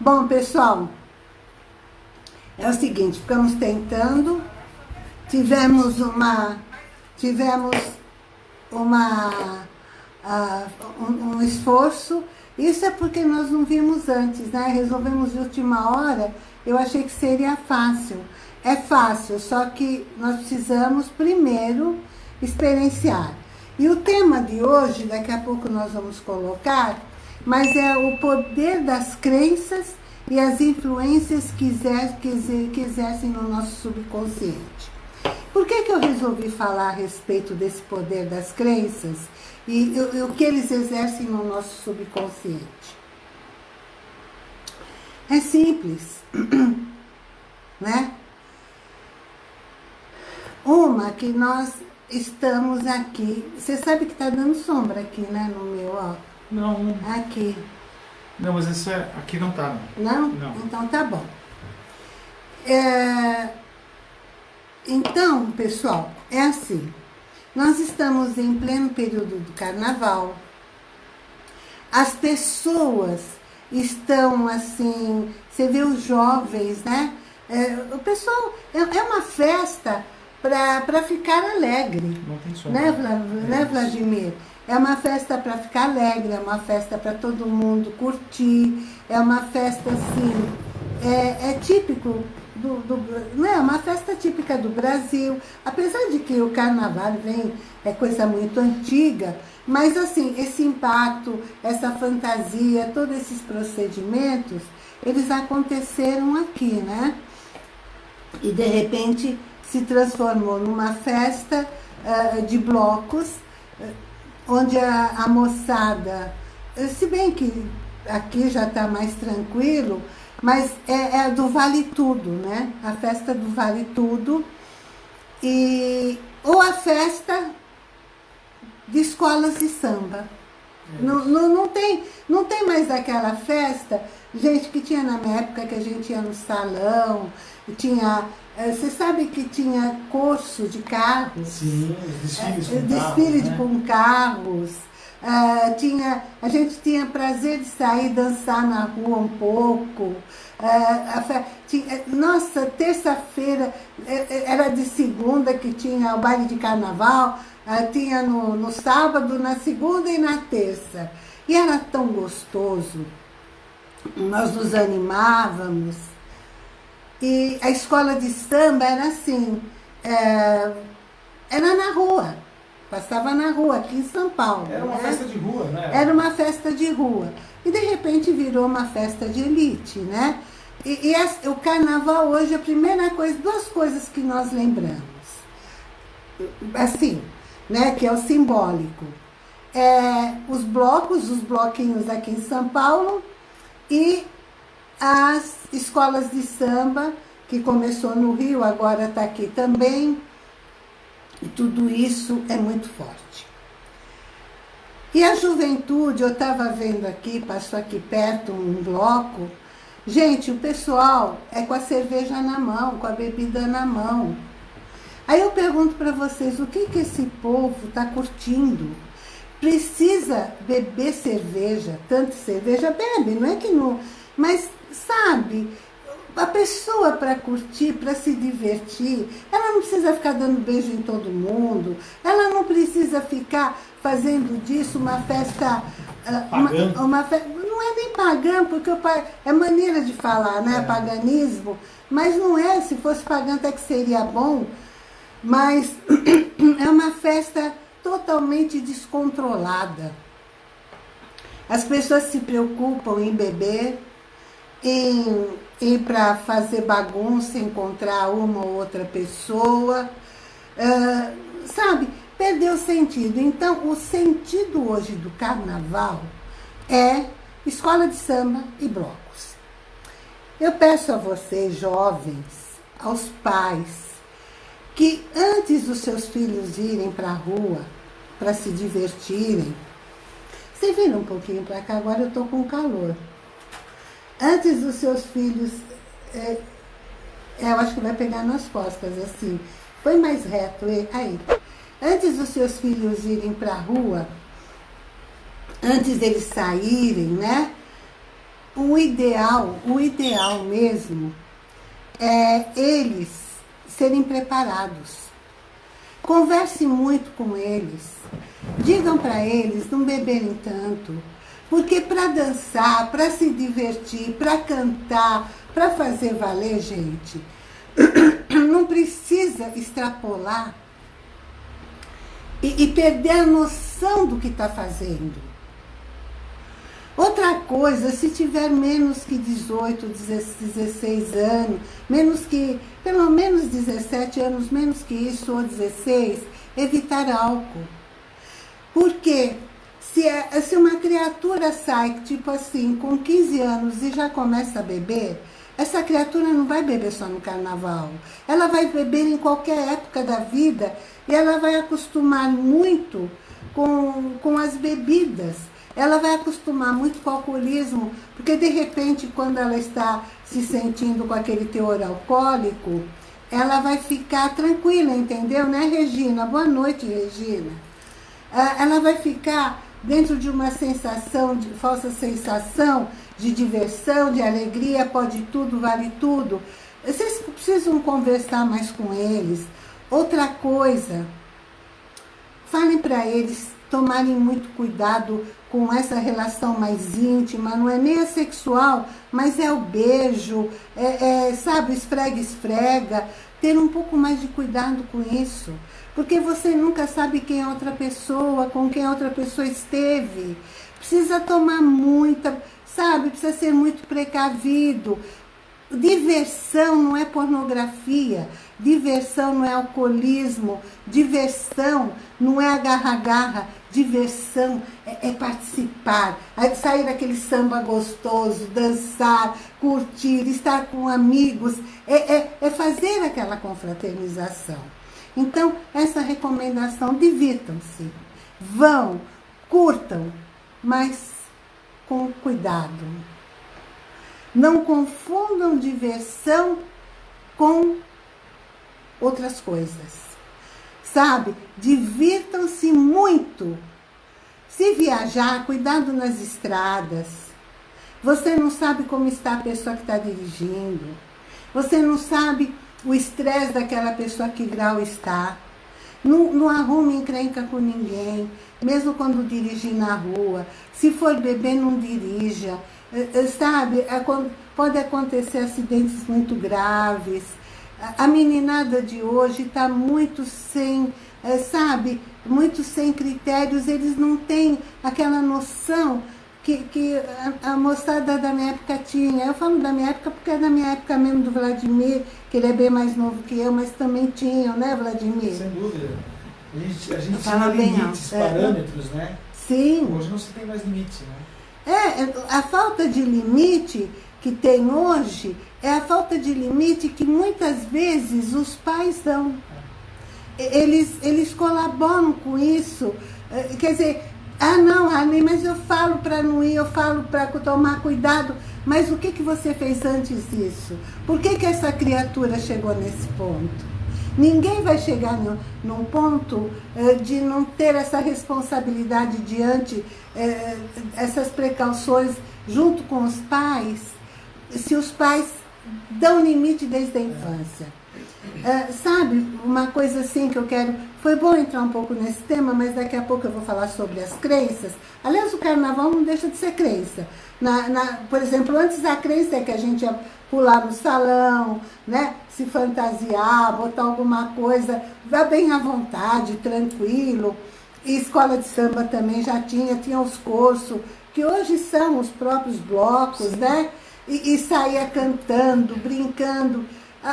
Bom, pessoal, é o seguinte, ficamos tentando, tivemos uma, tivemos uma, uh, um, um esforço, isso é porque nós não vimos antes, né? Resolvemos de última hora, eu achei que seria fácil. É fácil, só que nós precisamos primeiro experienciar. E o tema de hoje, daqui a pouco nós vamos colocar, mas é o poder das crenças e as influências que, exer, que, exer, que exercem no nosso subconsciente. Por que, que eu resolvi falar a respeito desse poder das crenças e o que eles exercem no nosso subconsciente? É simples, né? Uma que nós estamos aqui. Você sabe que está dando sombra aqui, né, no meu, ó. Não. Aqui. Não, mas esse é, aqui não tá. Não? Não. Então tá bom. É, então, pessoal, é assim. Nós estamos em pleno período do carnaval. As pessoas estão assim, você vê os jovens, né? É, o pessoal, é, é uma festa para ficar alegre. Não tem som. Né, né, Vladimir? É uma festa para ficar alegre, é uma festa para todo mundo curtir, é uma festa assim, é, é típico do, do, não é uma festa típica do Brasil, apesar de que o carnaval vem, é coisa muito antiga, mas assim, esse impacto, essa fantasia, todos esses procedimentos, eles aconteceram aqui, né? E de repente se transformou numa festa uh, de blocos, uh, onde a, a, moçada, se bem que aqui já está mais tranquilo, mas é, é, do Vale Tudo, né? A festa do Vale Tudo. E, ou a festa de escolas de samba. Não, não, não, tem, não tem mais aquela festa, gente, que tinha na minha época que a gente ia no salão, tinha é, você sabe que tinha curso de carros? Sim, desfiles com desfile carros. De, né? com carros. Uh, tinha, a gente tinha prazer de sair dançar na rua um pouco. Uh, tinha, nossa, terça-feira, era de segunda que tinha o baile de carnaval, uh, tinha no, no sábado, na segunda e na terça. E era tão gostoso. Nós nos animávamos. E a escola de samba era assim, é, era na rua, passava na rua, aqui em São Paulo. Era uma né? festa de rua, né? Era uma festa de rua. E de repente virou uma festa de elite, né? E, e as, o carnaval hoje, a primeira coisa, duas coisas que nós lembramos. Assim, né? Que é o simbólico. É, os blocos, os bloquinhos aqui em São Paulo e as escolas de samba, que começou no Rio, agora está aqui também. E tudo isso é muito forte. E a juventude, eu estava vendo aqui, passou aqui perto um bloco. Gente, o pessoal é com a cerveja na mão, com a bebida na mão. Aí eu pergunto para vocês, o que, que esse povo está curtindo? Precisa beber cerveja, tanto cerveja, bebe, não é que não... Mas sabe? A pessoa para curtir, para se divertir, ela não precisa ficar dando beijo em todo mundo, ela não precisa ficar fazendo disso uma festa... Ah, uma, uma fe... Não é nem pagã, porque é maneira de falar, né? É. Paganismo. Mas não é, se fosse pagã até que seria bom. Mas é uma festa totalmente descontrolada. As pessoas se preocupam em beber, em ir para fazer bagunça, encontrar uma ou outra pessoa, uh, sabe? Perdeu o sentido. Então, o sentido hoje do carnaval é escola de samba e blocos. Eu peço a vocês, jovens, aos pais, que antes dos seus filhos irem para a rua para se divertirem, você vira um pouquinho para cá, agora eu estou com calor antes dos seus filhos, é, é, eu acho que vai pegar nas costas, assim, foi mais reto, aí. Antes dos seus filhos irem para a rua, antes deles saírem, né? o ideal, o ideal mesmo, é eles serem preparados. Converse muito com eles. Digam para eles não beberem tanto. Porque para dançar, para se divertir, para cantar, para fazer valer, gente, não precisa extrapolar e, e perder a noção do que está fazendo. Outra coisa, se tiver menos que 18, 16 anos, menos que, pelo menos 17 anos, menos que isso, ou 16, evitar álcool. Porque se, é, se uma criatura sai, tipo assim, com 15 anos e já começa a beber, essa criatura não vai beber só no carnaval. Ela vai beber em qualquer época da vida e ela vai acostumar muito com, com as bebidas ela vai acostumar muito com o alcoolismo, porque de repente, quando ela está se sentindo com aquele teor alcoólico, ela vai ficar tranquila, entendeu? Né, Regina? Boa noite, Regina. Ah, ela vai ficar dentro de uma sensação, de falsa sensação de diversão, de alegria, pode tudo, vale tudo. Vocês precisam conversar mais com eles. Outra coisa, falem para eles tomarem muito cuidado com essa relação mais íntima, não é nem a sexual, mas é o beijo, é, é, sabe, esfrega, esfrega, ter um pouco mais de cuidado com isso, porque você nunca sabe quem é outra pessoa, com quem a outra pessoa esteve, precisa tomar muita, sabe, precisa ser muito precavido, diversão não é pornografia, diversão não é alcoolismo, diversão não é agarra-garra, Diversão é, é participar, é sair daquele samba gostoso, dançar, curtir, estar com amigos, é, é, é fazer aquela confraternização. Então, essa recomendação, divirtam-se, vão, curtam, mas com cuidado. Não confundam diversão com outras coisas sabe? Divirtam-se muito. Se viajar, cuidado nas estradas. Você não sabe como está a pessoa que está dirigindo. Você não sabe o estresse daquela pessoa que grau está. Não, não arrume encrenca com ninguém, mesmo quando dirigir na rua. Se for beber, não dirija. Eh, eh, sabe, é pode acontecer acidentes muito graves. A meninada de hoje está muito sem, é, sabe, muito sem critérios, eles não têm aquela noção que, que a, a, moçada da minha época tinha. Eu falo da minha época porque é da minha época mesmo do Vladimir, que ele é bem mais novo que eu, mas também tinham, né, Vladimir? Sem dúvida. A gente, a gente tinha limites, é, parâmetros, né? Sim. Hoje não se tem mais limite, né? É, a falta de limite que tem hoje é a falta de limite que muitas vezes os pais dão. Eles, eles colaboram com isso. É, quer dizer, ah não, Rani, mas eu falo para não ir, eu falo para tomar cuidado. Mas o que, que você fez antes disso? Por que, que essa criatura chegou nesse ponto? Ninguém vai chegar no, num ponto é, de não ter essa responsabilidade diante, é, essas precauções junto com os pais, se os pais dão limite desde a infância. É, sabe, uma coisa assim que eu quero... Foi bom entrar um pouco nesse tema, mas daqui a pouco eu vou falar sobre as crenças. Aliás, o carnaval não deixa de ser crença. Na, na, por exemplo, antes a crença é que a gente ia pular no salão, né? se fantasiar, botar alguma coisa, vá bem à vontade, tranquilo. E escola de samba também já tinha, tinha os cursos, que hoje são os próprios blocos, né? e, e saía cantando, brincando.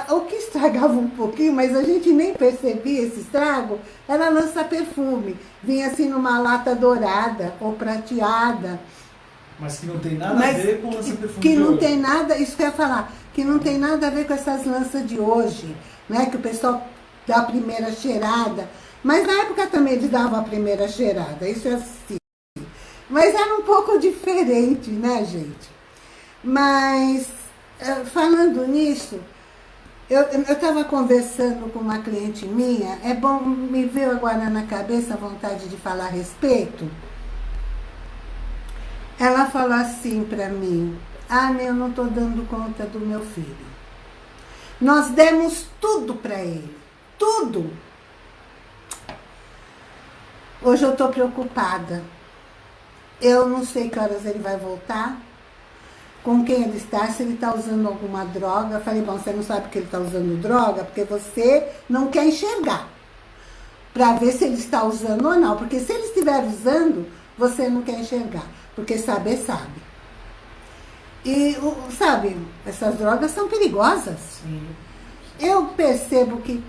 O que estragava um pouquinho, mas a gente nem percebia esse estrago, era lança-perfume. Vinha assim numa lata dourada ou prateada. Mas que não tem nada mas a ver com lança-perfume Que não tem nada, isso que eu ia falar, que não tem nada a ver com essas lanças de hoje, né? Que o pessoal dá a primeira cheirada. Mas na época também eles davam a primeira cheirada, isso é assim. Mas era um pouco diferente, né, gente? Mas, eh, falando nisso, eu estava conversando com uma cliente minha, é bom, me veio agora na cabeça a vontade de falar a respeito. Ela falou assim para mim, Ah, eu não estou dando conta do meu filho. Nós demos tudo para ele. Tudo. Hoje eu estou preocupada. Eu não sei que horas ele vai voltar, com quem ele está, se ele está usando alguma droga. Eu falei, bom, você não sabe que ele está usando droga, porque você não quer enxergar. Para ver se ele está usando ou não. Porque se ele estiver usando, você não quer enxergar. Porque saber, sabe. E, sabe, essas drogas são perigosas. Sim. Eu percebo que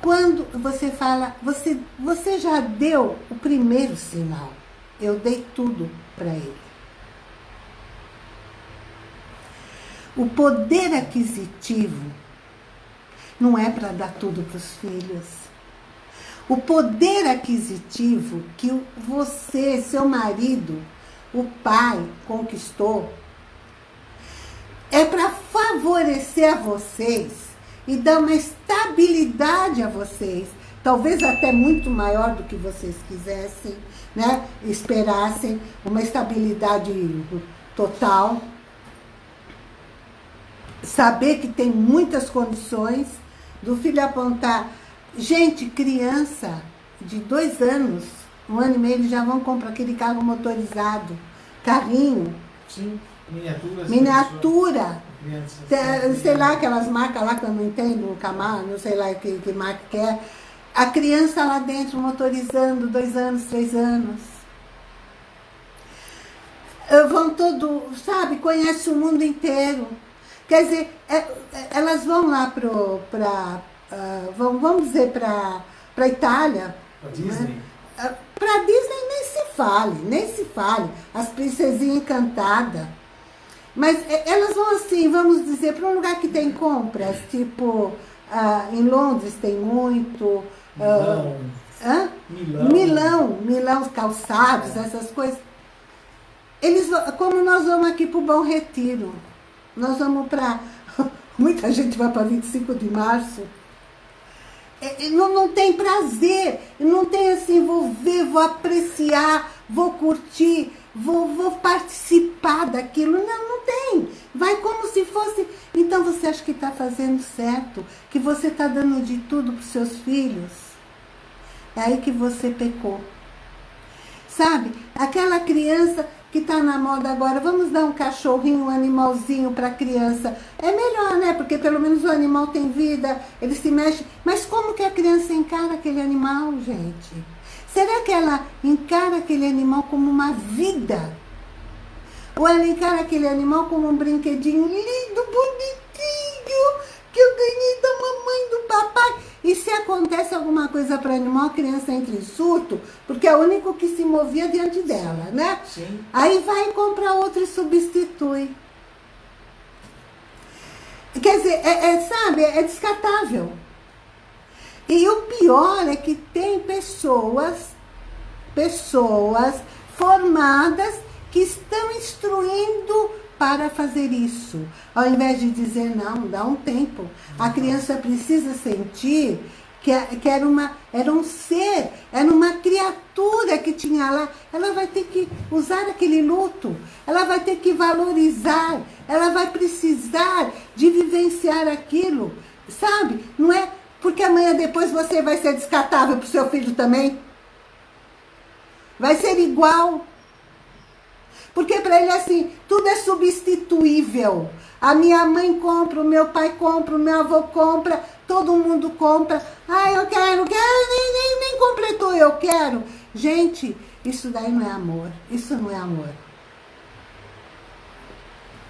quando você fala, você, você já deu o primeiro sinal. Eu dei tudo para ele. O poder aquisitivo não é para dar tudo para os filhos. O poder aquisitivo que você, seu marido, o pai conquistou, é para favorecer a vocês e dar uma estabilidade a vocês, talvez até muito maior do que vocês quisessem, né? esperassem, uma estabilidade total. Saber que tem muitas condições do filho apontar. Gente, criança de dois anos, um ano e meio, eles já vão comprar aquele carro motorizado, carrinho. Sim, miniatura. Miniatura sei lá, aquelas marcas lá que eu não entendo, o Camar, não sei lá que, que marca que é. A criança lá dentro motorizando, dois anos, três anos. Vão todo, sabe, conhece o mundo inteiro. Quer dizer, é, é elas vão lá para, uh, vão, vamos dizer, para a Itália. Para Disney. Né? Uh, para Disney nem se fale, nem se fale. As princesinhas encantadas mas é, elas vão assim, vamos dizer, para um lugar que tem compras, tipo, ah, em Londres tem muito. Ah, Milão. Milão. Milão, Milão, calçados, é. essas coisas. Eles, como nós vamos aqui para o Bom Retiro, nós vamos para... Muita gente vai para 25 de março. É, não, não tem prazer, não tem assim, vou ver, vou apreciar, vou curtir vou, vou participar daquilo. Não, não tem. Vai como se fosse... Então você acha que está fazendo certo? Que você está dando de tudo para os seus filhos? É aí que você pecou. Sabe? Aquela criança que está na moda agora, vamos dar um cachorrinho, um animalzinho para a criança. É melhor, né? Porque pelo menos o animal tem vida, ele se mexe. Mas como que a criança encara aquele animal, gente? Será que ela encara aquele animal como uma vida? Ou ela encara aquele animal como um brinquedinho lindo, bonitinho, E se acontece alguma coisa para animal, a criança entra em surto, porque é o único que se movia diante dela, né? Sim. Aí vai comprar outro e substitui. Quer dizer, é, é, sabe, é descartável. E o pior é que tem pessoas, pessoas formadas que estão instruindo para fazer isso. Ao invés de dizer, não, dá um tempo. A criança precisa sentir que, é, que era, uma, era um ser, era uma criatura que tinha lá. Ela vai ter que usar aquele luto, ela vai ter que valorizar, ela vai precisar de vivenciar aquilo, sabe? Não é porque amanhã depois você vai ser descartável para o seu filho também. Vai ser igual. Porque para ele assim, tudo é substituível. A minha mãe compra, o meu pai compra, o meu avô compra, todo mundo compra. Ah, eu quero, quero, nem, nem, nem completou, eu quero. Gente, isso daí não é amor. Isso não é amor.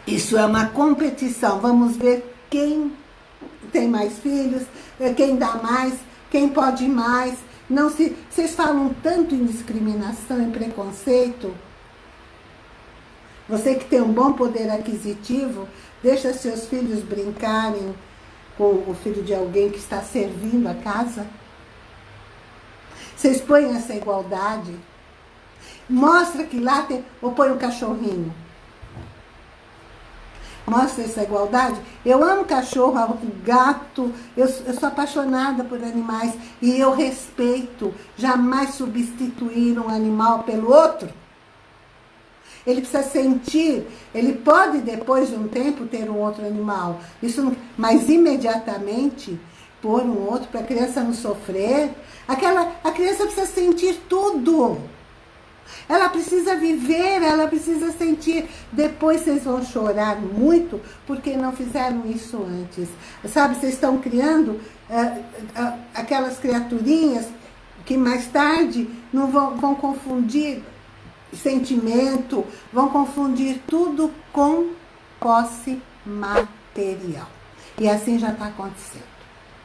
Isso é uma competição. Vamos ver quem tem mais filhos, quem dá mais, quem pode mais. Não se, vocês falam tanto em discriminação e preconceito. Você que tem um bom poder aquisitivo, deixa seus filhos brincarem com o filho de alguém que está servindo a casa. Vocês põem essa igualdade. Mostra que lá tem... Ou põe um cachorrinho mostra essa igualdade. Eu amo cachorro, gato, eu, eu sou apaixonada por animais e eu respeito jamais substituir um animal pelo outro. Ele precisa sentir, ele pode depois de um tempo ter um outro animal, isso não, mas imediatamente pôr um outro para a criança não sofrer, aquela, a criança precisa sentir tudo. Ela precisa viver, ela precisa sentir. Depois vocês vão chorar muito porque não fizeram isso antes. Sabe, vocês estão criando uh, uh, aquelas criaturinhas que mais tarde não vão, vão confundir sentimento, vão confundir tudo com posse material. E assim já está acontecendo,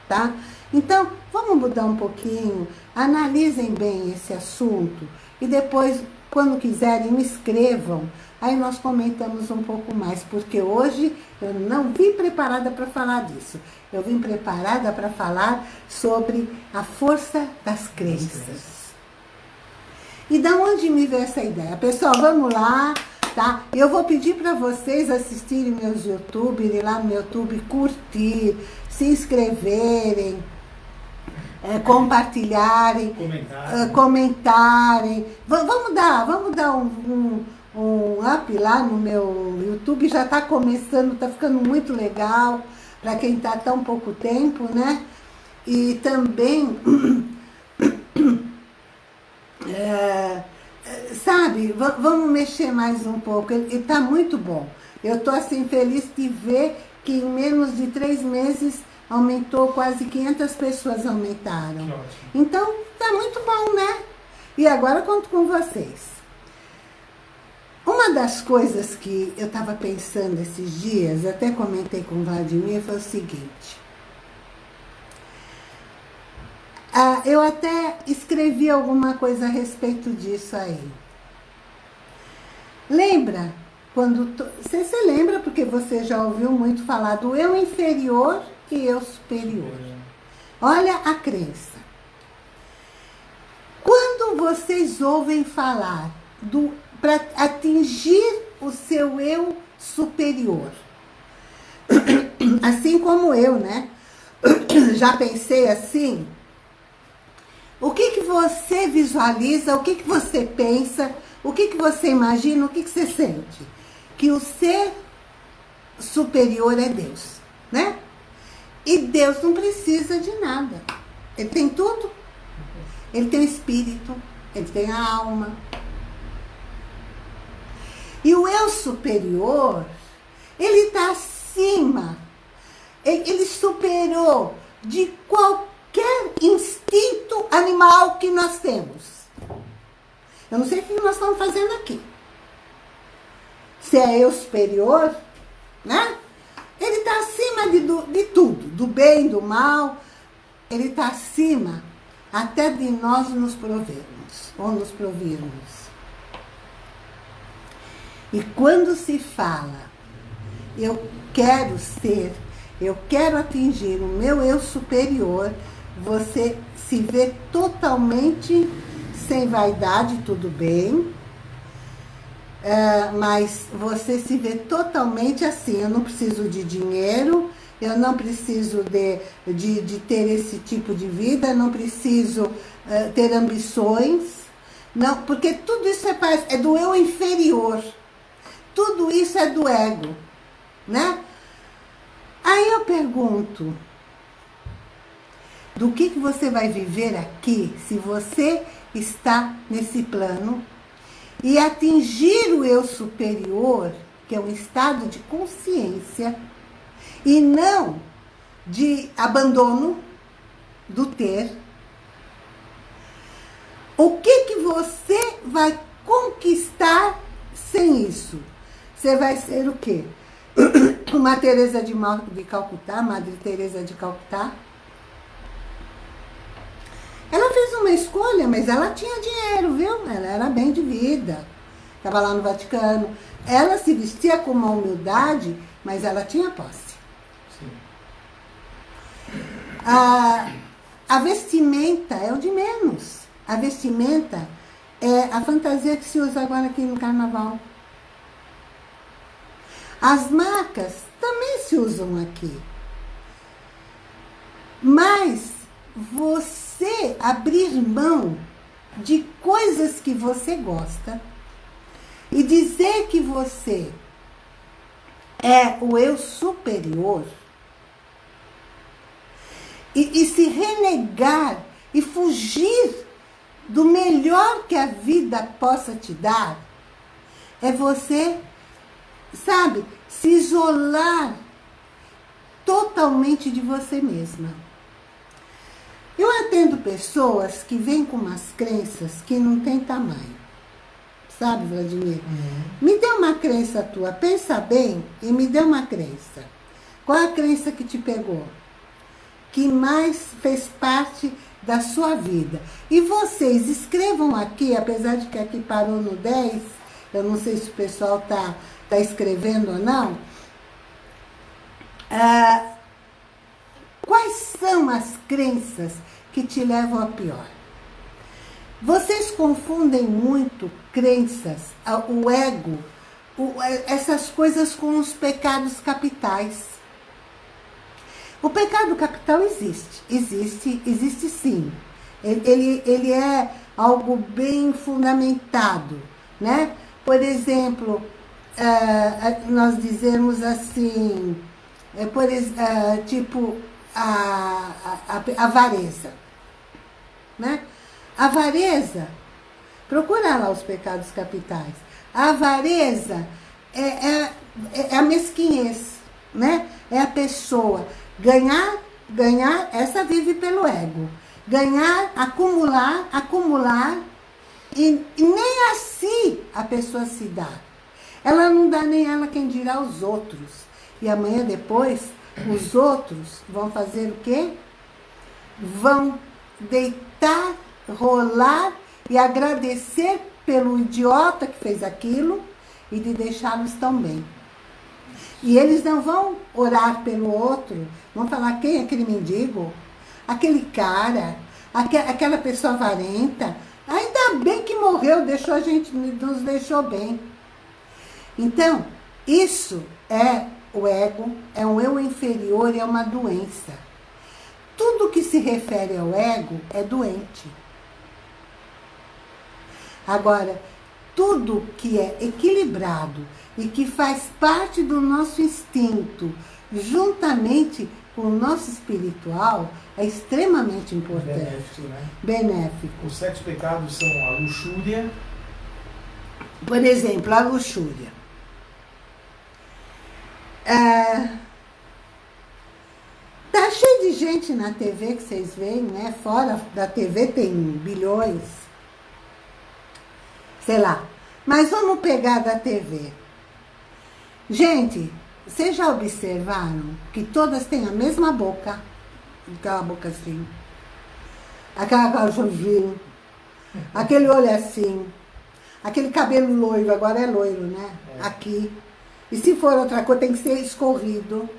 tá? Então, vamos mudar um pouquinho, analisem bem esse assunto e depois, quando quiserem, me escrevam. Aí nós comentamos um pouco mais, porque hoje eu não vim preparada para falar disso. Eu vim preparada para falar sobre a força das crenças. E da onde me veio essa ideia? Pessoal, vamos lá, tá? Eu vou pedir para vocês assistirem meus YouTube, irem lá no YouTube, curtir, se inscreverem, é, compartilharem, comentarem. É, comentarem. vamos dar, vamos dar um, um, um up lá no meu YouTube, já está começando, está ficando muito legal para quem está tão pouco tempo, né? E também É, sabe, vamos mexer mais um pouco. Ele está muito bom. Eu estou assim feliz de ver que em menos de três meses aumentou, quase 500 pessoas aumentaram. Então, está muito bom, né? E agora conto com vocês. Uma das coisas que eu estava pensando esses dias, até comentei com o Vladimir, foi o seguinte. Ah, eu até escrevi alguma coisa a respeito disso aí. Lembra? Quando você se lembra, porque você já ouviu muito falar do eu inferior e eu superior. Olha a crença. Quando vocês ouvem falar do para atingir o seu eu superior, assim como eu, né? Já pensei assim, o que, que você visualiza, o que, que você pensa, o que, que você imagina, o que, que você sente? Que o ser superior é Deus, né? E Deus não precisa de nada. Ele tem tudo. Ele tem o espírito, ele tem a alma. E o eu superior, ele está acima. Ele superou de qualquer qualquer instinto animal que nós temos. Eu não sei o que nós estamos fazendo aqui. Se é eu superior, né? Ele está acima de, de tudo, do bem, do mal. Ele está acima até de nós nos provermos, ou nos provirmos. E quando se fala, eu quero ser, eu quero atingir o meu eu superior, você se vê totalmente sem vaidade, tudo bem, é, mas você se vê totalmente assim, eu não preciso de dinheiro, eu não preciso de, de, de ter esse tipo de vida, não preciso é, ter ambições, não, porque tudo isso é, é do eu inferior, tudo isso é do ego, né? Aí eu pergunto, do que, que você vai viver aqui se você está nesse plano e atingir o eu superior, que é um estado de consciência, e não de abandono do ter. O que, que você vai conquistar sem isso? Você vai ser o quê? Uma Teresa de, de Calcutá, Madre Teresa de Calcutá, ela fez uma escolha, mas ela tinha dinheiro, viu? Ela era bem de vida. Estava lá no Vaticano. Ela se vestia com uma humildade, mas ela tinha posse. Sim. A, a vestimenta é o de menos. A vestimenta é a fantasia que se usa agora aqui no carnaval. As marcas também se usam aqui. Mas você você abrir mão de coisas que você gosta E dizer que você é o eu superior e, e se renegar e fugir do melhor que a vida possa te dar, é você, sabe, se isolar totalmente de você mesma. Eu atendo pessoas que vêm com umas crenças que não tem tamanho. Sabe, Vladimir? Uhum. Me dê uma crença tua, pensa bem e me dê uma crença. Qual a crença que te pegou? Que mais fez parte da sua vida. E vocês escrevam aqui, apesar de que aqui parou no 10, eu não sei se o pessoal está tá escrevendo ou não. Ah, quais são as crenças que te levam a pior? Vocês confundem muito crenças, o ego, essas coisas com os pecados capitais. O pecado capital existe, existe, existe sim. Ele, ele é algo bem fundamentado, né? Por exemplo, uh, nós dizemos assim, é, por, tipo, a, a, a avareza, né? Avareza, procura lá os pecados capitais. A avareza é, é, é a mesquinhez, né? É a pessoa ganhar, ganhar, essa vive pelo ego. Ganhar, acumular, acumular, e, e nem assim a pessoa se dá. Ela não dá nem ela quem dirá os outros. E amanhã depois, os outros vão fazer o quê? Vão deitar rolar e agradecer pelo idiota que fez aquilo e de deixá-los tão bem. E eles não vão orar pelo outro, vão falar quem é aquele mendigo, aquele cara, aquela pessoa avarenta. Ainda bem que morreu, deixou a gente, nos deixou bem. Então, isso é o ego, é um eu inferior e é uma doença. Tudo que se refere ao ego é doente. Agora, tudo que é equilibrado e que faz parte do nosso instinto, juntamente com o nosso espiritual, é extremamente importante. Benéfico, né? Benéfico. Os sete pecados são a luxúria. Por exemplo, a luxúria. É, tá cheio de gente na TV que vocês veem, né? Fora da TV tem bilhões sei lá. Mas vamos pegar da TV. Gente, vocês já observaram que todas têm a mesma boca? Aquela boca assim. Aquela calçãozinha. Aquele olho assim. Aquele cabelo loiro, agora é loiro, né? É. Aqui. E se for outra coisa, tem que ser escorrido.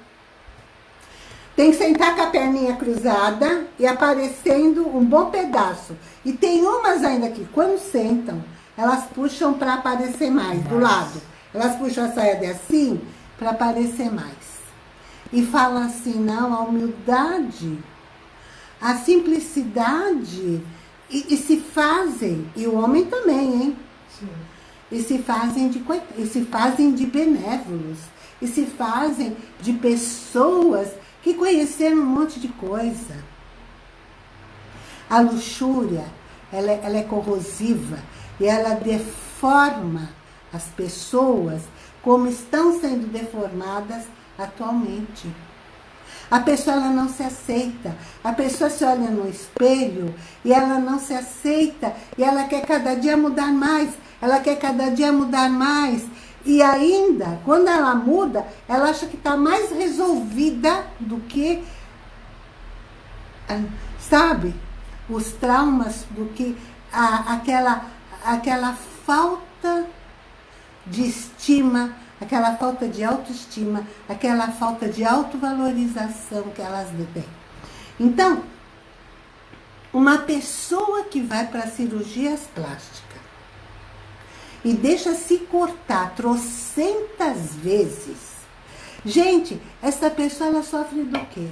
Tem que sentar com a perninha cruzada e aparecendo um bom pedaço. E tem umas ainda que, quando sentam, elas puxam para aparecer mais, do lado. Elas puxam a saia de assim para aparecer mais. E falam assim, não, a humildade, a simplicidade, e, e se fazem, e o homem também, hein? Sim. E se fazem de e se fazem de benévolos, e se fazem de pessoas que conheceram um monte de coisa. A luxúria, ela, ela é corrosiva, e ela deforma as pessoas como estão sendo deformadas atualmente. A pessoa ela não se aceita. A pessoa se olha no espelho e ela não se aceita. E ela quer cada dia mudar mais. Ela quer cada dia mudar mais. E ainda, quando ela muda, ela acha que está mais resolvida do que, ah, sabe, os traumas, do que a, aquela aquela falta de estima, aquela falta de autoestima, aquela falta de autovalorização que elas têm. Então, uma pessoa que vai para cirurgias plásticas e deixa se cortar trocentas vezes, gente, essa pessoa ela sofre do quê?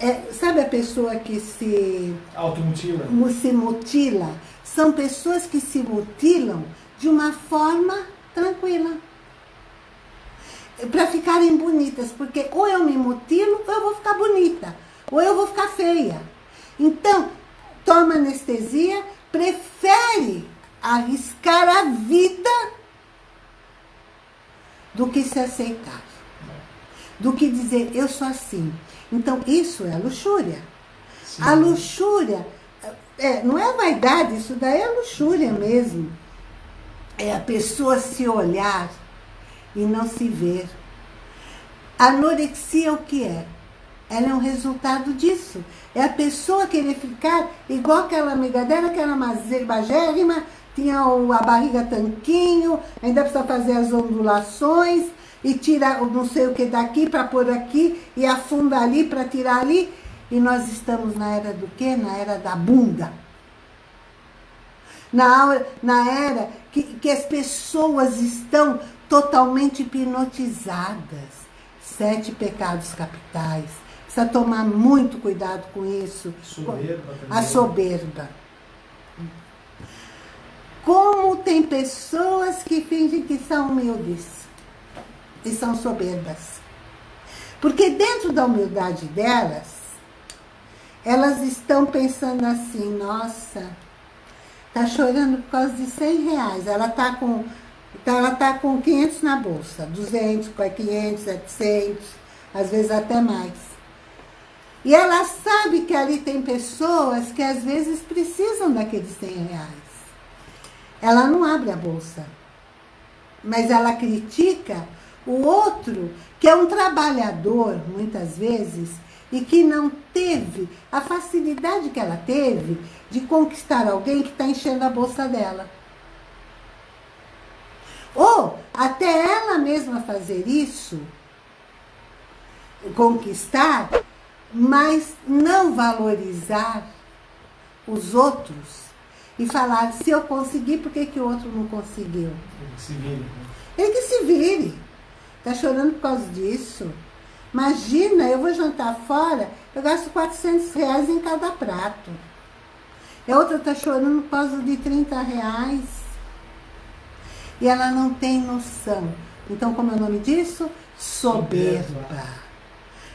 É, sabe a pessoa que se... Automutila. Se mutila? São pessoas que se mutilam de uma forma tranquila. Para ficarem bonitas, porque ou eu me mutilo ou eu vou ficar bonita, ou eu vou ficar feia. Então, toma anestesia, prefere arriscar a vida do que se aceitar. Do que dizer, eu sou assim. Então, isso é luxúria. Sim. A luxúria, é, não é vaidade, isso daí é luxúria mesmo. É a pessoa se olhar e não se ver. A anorexia o que é? Ela é um resultado disso. É a pessoa querer ficar igual aquela amiga dela, que era magérrima, tinha a barriga tanquinho, ainda precisa fazer as ondulações, e tira não sei o que daqui para pôr aqui, e afunda ali para tirar ali. E nós estamos na era do quê? Na era da bunda. Na, na era que, que as pessoas estão totalmente hipnotizadas. Sete pecados capitais. Precisa tomar muito cuidado com isso. Soberba A soberba. Como tem pessoas que fingem que são humildes e são soberbas. Porque dentro da humildade delas, elas estão pensando assim, nossa, tá chorando por causa de 100 reais. Ela tá com, ela tá com 500 na bolsa, 200, 500, 700, às vezes até mais. E ela sabe que ali tem pessoas que às vezes precisam daqueles 100 reais. Ela não abre a bolsa. Mas ela critica o outro, que é um trabalhador, muitas vezes, e que não teve a facilidade que ela teve de conquistar alguém que está enchendo a bolsa dela. Ou até ela mesma fazer isso, conquistar, mas não valorizar os outros e falar, se eu conseguir, por que, que o outro não conseguiu? Ele que se vire. Né? Ele que se vire. Está chorando por causa disso? Imagina, eu vou jantar fora, eu gasto 400 reais em cada prato. E a outra está chorando por causa de 30 reais. E ela não tem noção. Então, como é o nome disso? Soberba.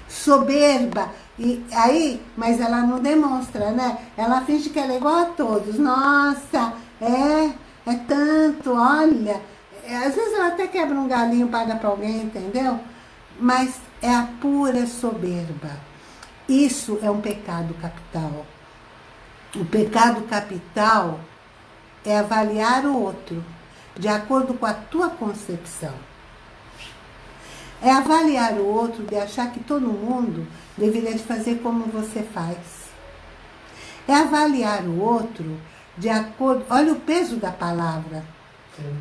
Soberba. E aí, mas ela não demonstra, né? Ela finge que ela é igual a todos. Nossa, é, é tanto, olha. É, às vezes ela até quebra um galinho, paga para alguém, entendeu? Mas é a pura soberba. Isso é um pecado capital. O pecado capital é avaliar o outro de acordo com a tua concepção. É avaliar o outro de achar que todo mundo deveria fazer como você faz. É avaliar o outro de acordo... Olha o peso da palavra. Sim.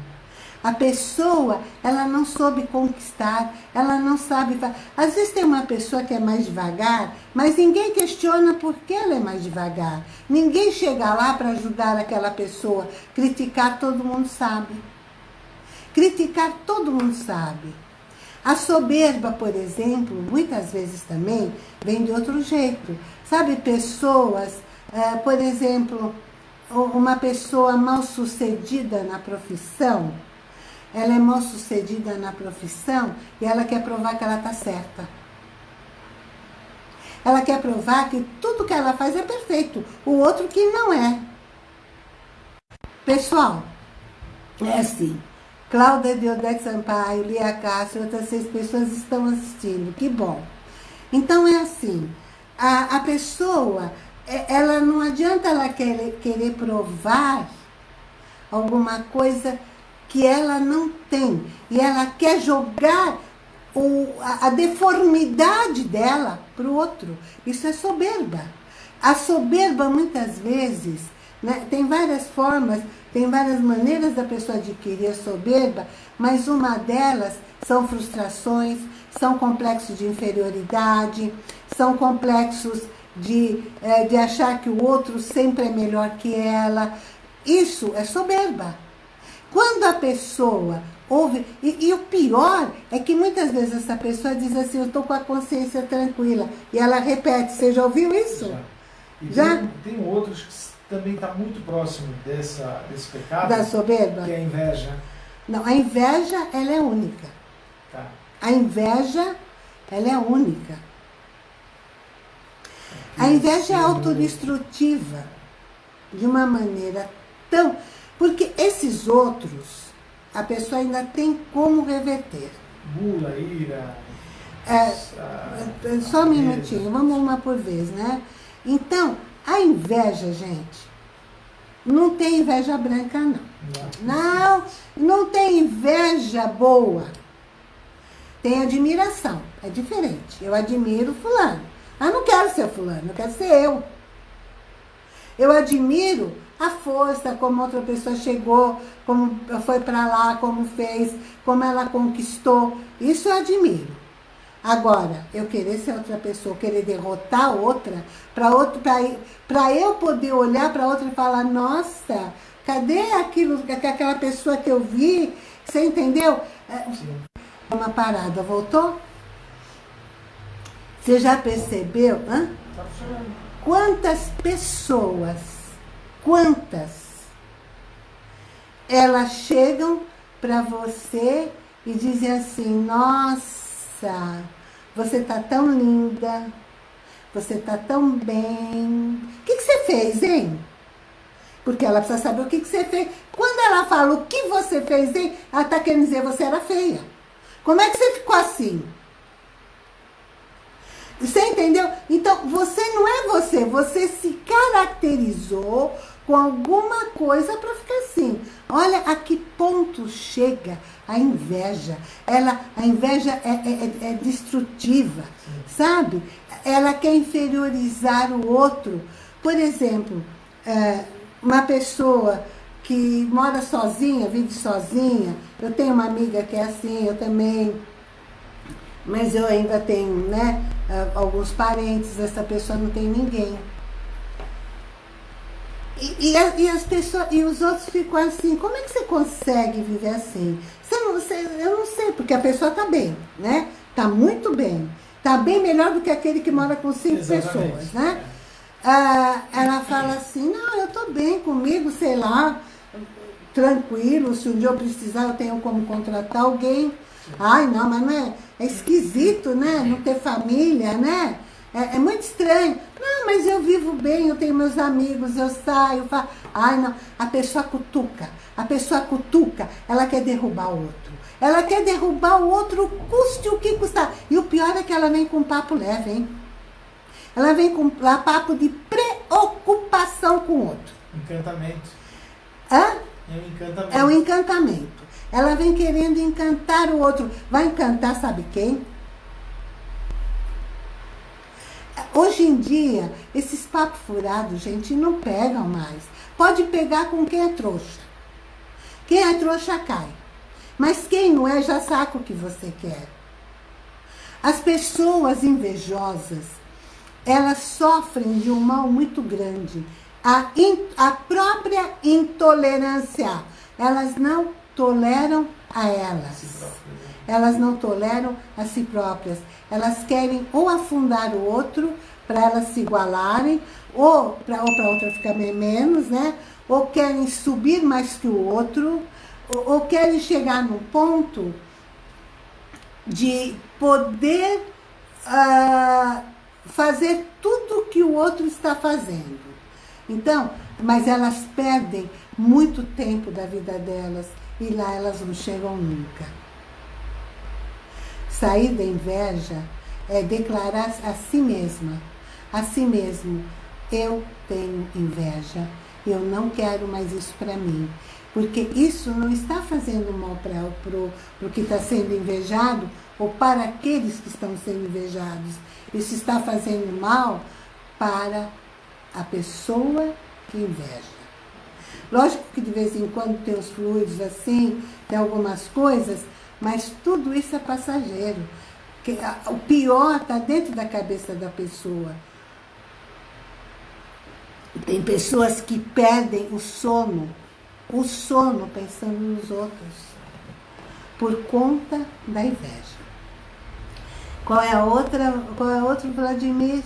A pessoa, ela não soube conquistar, ela não sabe... Às vezes tem uma pessoa que é mais devagar, mas ninguém questiona por que ela é mais devagar. Ninguém chega lá para ajudar aquela pessoa. Criticar, todo mundo sabe. Criticar, todo mundo sabe. A soberba, por exemplo, muitas vezes também vem de outro jeito. Sabe, pessoas, é, por exemplo, uma pessoa mal sucedida na profissão, ela é mal sucedida na profissão e ela quer provar que ela está certa. Ela quer provar que tudo que ela faz é perfeito, o outro que não é. Pessoal, é assim, Cláudia Deodete Sampaio, Lia Castro, outras seis pessoas estão assistindo. Que bom. Então é assim, a, a pessoa, é, ela não adianta ela querer, querer provar alguma coisa que ela não tem. E ela quer jogar o, a, a deformidade dela para o outro. Isso é soberba. A soberba, muitas vezes, né, tem várias formas tem várias maneiras da pessoa adquirir a soberba, mas uma delas são frustrações, são complexos de inferioridade, são complexos de, é, de achar que o outro sempre é melhor que ela. Isso é soberba. Quando a pessoa ouve... E, e, o pior é que muitas vezes essa pessoa diz assim, eu estou com a consciência tranquila. E ela repete, você já ouviu isso? Já. já? Tem, tem outros que também está muito próximo dessa, desse pecado. Da soberba? Que é a inveja. Não, a inveja, ela é única. Tá. A inveja, ela é única. A inveja é autodestrutiva de uma maneira tão... Porque esses outros, a pessoa ainda tem como reverter. Bula, ira... É, só um minutinho, vamos uma por vez, né? Então, a inveja, gente, não tem inveja branca, não. Não, não tem inveja boa. Tem admiração, é diferente. Eu admiro fulano. Ah, não quero ser fulano, eu quero ser eu. Eu admiro a força, como outra pessoa chegou, como foi para lá, como fez, como ela conquistou. Isso eu admiro. Agora, eu querer ser outra pessoa, querer derrotar outra, para outro, para eu poder olhar para outra e falar, nossa, cadê aquilo, aquela pessoa que eu vi? Você entendeu? Sim. Uma parada, voltou? Você já percebeu? Hã? Quantas pessoas, quantas, elas chegam para você e dizem assim, nossa, você tá tão linda, você tá tão bem. O que, que você fez, hein? Porque ela precisa saber o que, que você fez. Quando ela fala o que você fez, hein? Ela tá querendo dizer você era feia. Como é que você ficou assim? Você entendeu? Então, você não é você, você se caracterizou com alguma coisa para ficar assim. Olha a que ponto chega a inveja. Ela, a inveja é, é, é, é destrutiva, sabe? Ela quer inferiorizar o outro. Por exemplo, é, uma pessoa que mora sozinha, vive sozinha. Eu tenho uma amiga que é assim, eu também. Mas eu ainda tenho, né, alguns parentes, essa pessoa não tem ninguém. E, e, e, as pessoas, e os outros ficam assim, como é que você consegue viver assim? Você não, você, eu não sei, porque a pessoa está bem, né? Está muito bem. Está bem melhor do que aquele que mora com cinco Exatamente. pessoas, né? Ah, ela fala assim, não, eu estou bem comigo, sei lá, tranquilo, se um dia eu precisar eu tenho como contratar alguém. Ai, não, mas não é, é esquisito, né? Não ter família, né? É, é, muito estranho. Não, mas eu vivo bem, eu tenho meus amigos, eu saio, faço... Ai, não. A pessoa cutuca. A pessoa cutuca, ela quer derrubar o outro. Ela quer derrubar o outro, custe o que custar. E o pior é que ela vem com papo leve, hein? Ela vem com papo de preocupação com o outro. Encantamento. Hã? É um encantamento. É um encantamento. Ela vem querendo encantar o outro. Vai encantar sabe quem? Hoje em dia, esses papos furados, gente, não pegam mais. Pode pegar com quem é trouxa. Quem é trouxa cai. Mas quem não é, já saca o que você quer. As pessoas invejosas, elas sofrem de um mal muito grande. A, in, a própria intolerância. Elas não toleram a elas. Elas não toleram a si próprias. Elas querem ou afundar o outro para elas se igualarem, ou para ou outra ficar menos, né? Ou querem subir mais que o outro, ou, querem chegar no ponto de poder uh, fazer tudo que o outro está fazendo. Então, mas elas perdem muito tempo da vida delas e lá elas não chegam nunca. Sair da inveja é declarar a si mesma, a si mesmo, eu tenho inveja, eu não quero mais isso para mim. Porque isso não está fazendo mal para o que está sendo invejado ou para aqueles que estão sendo invejados. Isso está fazendo mal para a pessoa que inveja. Lógico que de vez em quando tem os fluidos assim, tem algumas coisas, mas tudo isso é passageiro. O pior está dentro da cabeça da pessoa. Tem pessoas que perdem o sono, o sono pensando nos outros, por conta da inveja. Qual é a outra, qual é outro Vladimir?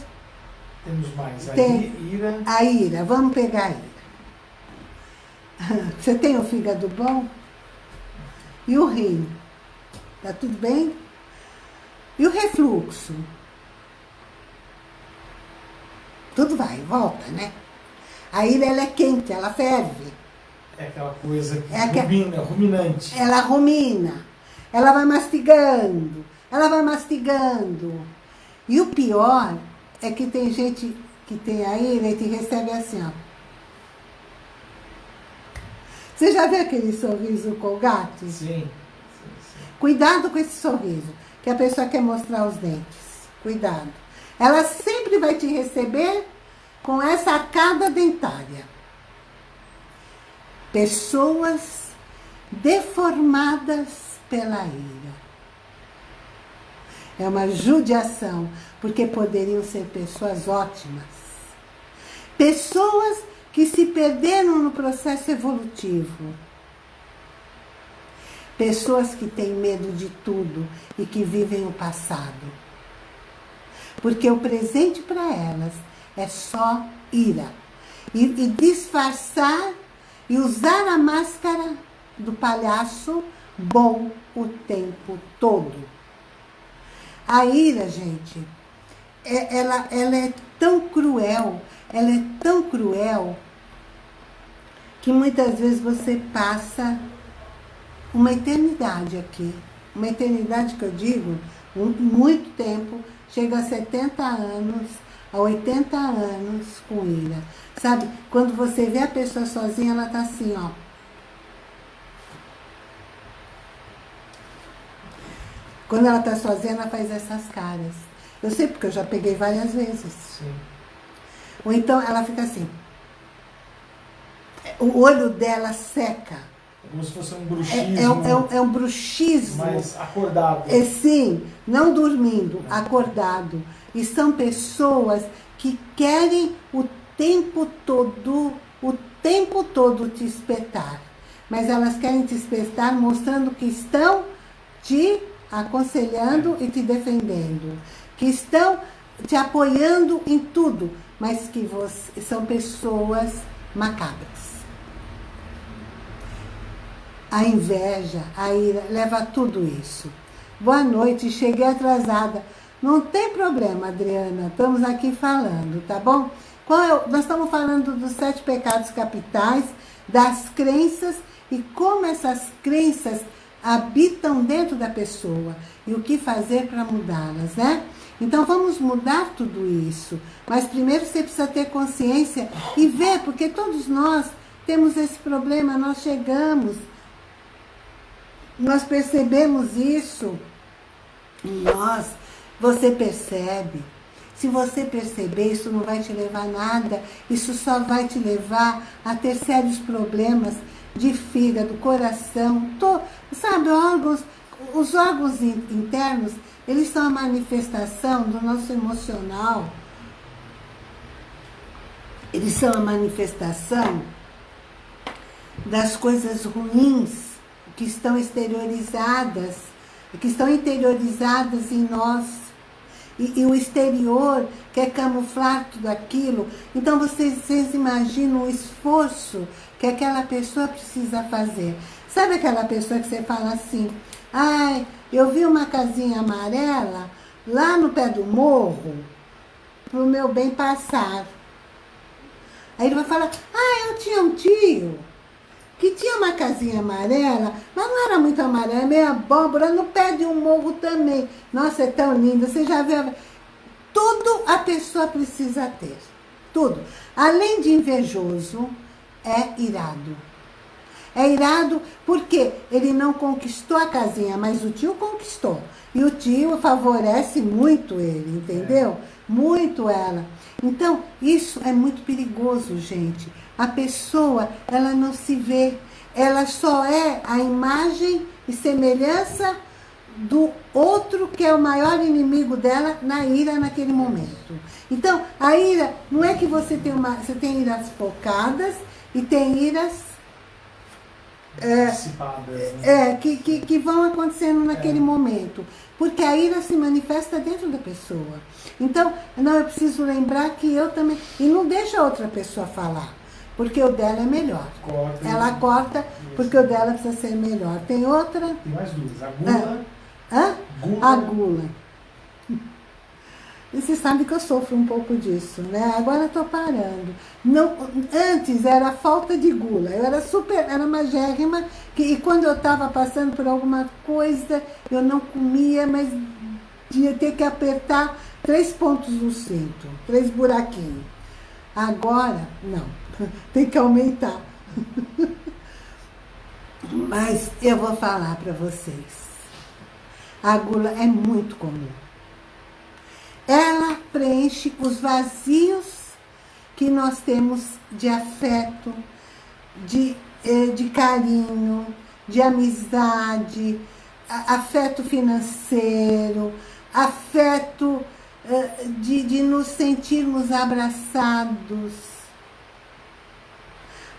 Temos mais, a Tem, ira. A ira, vamos pegar a ira. Você tem o fígado bom? E o rim? Tá tudo bem? E o refluxo? Tudo vai, volta, né? A ira, ela é quente, ela ferve. É aquela coisa que É aqua- rumina, ruminante. Ela rumina, ela vai mastigando, ela vai mastigando. E o pior é que tem gente que tem a ira e te recebe assim, ó. Você já viu aquele sorriso colgate? Sim. sim, sim. Cuidado com esse sorriso, que a pessoa quer mostrar os dentes. Cuidado. Ela sempre vai te receber com essa arcada dentária. Pessoas deformadas pela ira. É uma judiação, porque poderiam ser pessoas ótimas. Pessoas que se perderam no processo evolutivo. Pessoas que têm medo de tudo e que vivem o passado. Porque o presente para elas é só ira. E, e disfarçar e usar a máscara do palhaço bom o tempo todo. A ira, gente, é- ela, ela é tão cruel, ela é tão cruel, que muitas vezes você passa uma eternidade aqui. Uma eternidade que eu digo, muito tempo, chega a 70 anos, a 80 anos com ira. Sabe, quando você vê a pessoa sozinha, ela tá assim, ó. Quando ela tá sozinha, ela faz essas caras. Eu sei porque eu já peguei várias vezes. Sim. Ou então ela fica assim. O olho dela seca. É como se fosse um É, bruxismo é, um- é um, é um bruxismo. mais acordado. É, sim, não dormindo, acordado. E são pessoas que querem o tempo todo, o tempo todo te espetar. Mas elas querem te espetar mostrando que estão te aconselhando e te defendendo. Que estão te apoiando em tudo. Mas que você, são pessoas macabras. A inveja, a ira, leva tudo isso. Boa noite, cheguei atrasada. Não tem problema, Adriana, estamos aqui falando, tá bom? Qual é nós estamos falando dos sete pecados capitais, das crenças e como essas crenças habitam dentro da pessoa e o que fazer para mudá-las, né? Então vamos mudar tudo isso. Mas primeiro você precisa ter consciência e ver, porque todos nós temos esse problema, nós chegamos nós percebemos isso em nós. Você percebe. Se você perceber, isso não vai te levar a nada. Isso só vai te levar a ter sérios problemas de fígado, coração, to, sabe, órgãos, os órgãos in- internos, eles são a manifestação do nosso emocional. Eles são a manifestação das coisas ruins que estão exteriorizadas, que estão interiorizadas em nós. E, e o exterior quer camuflar tudo aquilo. Então vocês, vocês imaginam o esforço que aquela pessoa precisa fazer. Sabe aquela pessoa que você fala assim, ai, eu vi uma casinha amarela lá no pé do morro, pro meu bem passar. Aí ele vai falar, ah, eu tinha um tio que tinha uma casinha amarela, mas não era muito amarela, meio abóbora, no pé de um morro também. Nossa, é tão linda, você já viu? Tudo a pessoa precisa ter, tudo. Além de invejoso, é irado. É irado porque ele não conquistou a casinha, mas o tio conquistou. E o tio favorece muito ele, entendeu? Muito ela. Então, isso é muito perigoso, gente. A pessoa, ela não se vê. Ela só é a imagem e semelhança do outro que é o maior inimigo dela na ira naquele momento. Então, a ira, não é que você tem uma, você tem iras focadas e tem iras Antecipadas, né? é, que, que, que vão acontecendo naquele É. momento. Porque a ira se manifesta dentro da pessoa. Então, não, eu preciso lembrar que eu também. E não deixa a outra pessoa falar. Porque o dela é melhor. Corta. Ela corta porque o dela precisa ser melhor. Tem outra? Tem mais duas. A gula. Ah. Hã? Gula. A gula. E você sabe que eu sofro um pouco disso, né? Agora eu tô parando. Não, antes era falta de gula. Eu era super, era magérrima, que, e quando eu estava passando por alguma coisa, eu não comia, mas ia ter que apertar três pontos no cinto, três buraquinhos. Agora, não. Tem que aumentar. Mas eu vou falar para vocês. A gula é muito comum ela preenche os vazios que nós temos de afeto, de, eh, de carinho, de amizade, afeto financeiro, afeto eh, de, de nos sentirmos abraçados,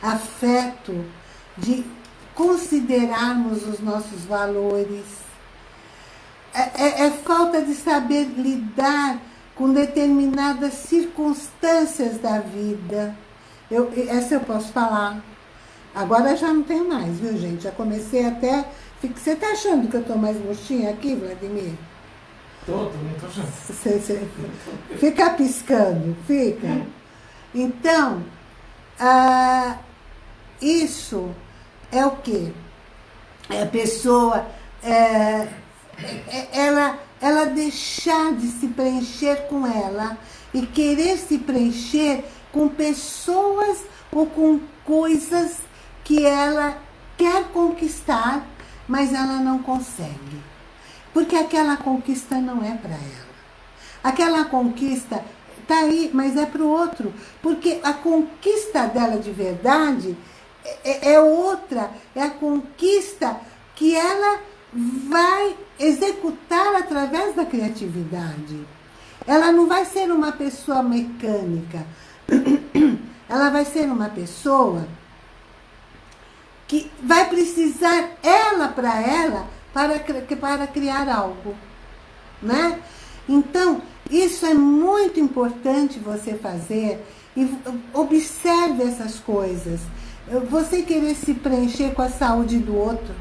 afeto de considerarmos os nossos valores, é, é, é falta de saber lidar com determinadas circunstâncias da vida. Eu, essa eu posso falar. Agora já não tem mais, viu, gente? Já comecei até... Você tá achando que eu tô mais murchinha aqui, Vladimir? Tô, tô achando. Você, você, fica piscando, fica. Então, ah, isso é o quê? É a pessoa... É, é, ela, ela deixar de se preencher com ela e querer se preencher com pessoas ou com coisas que ela quer conquistar, mas ela não consegue. Porque aquela conquista não é para ela. Aquela conquista está aí, mas é para o outro. Porque a conquista dela de verdade é, é outra. É a conquista que ela vai executar através da criatividade. Ela não vai ser uma pessoa mecânica. Ela vai ser uma pessoa que vai precisar ela para ela para, para criar algo. Né? Então, isso é muito importante você fazer e observe essas coisas. Você querer se preencher com a saúde do outro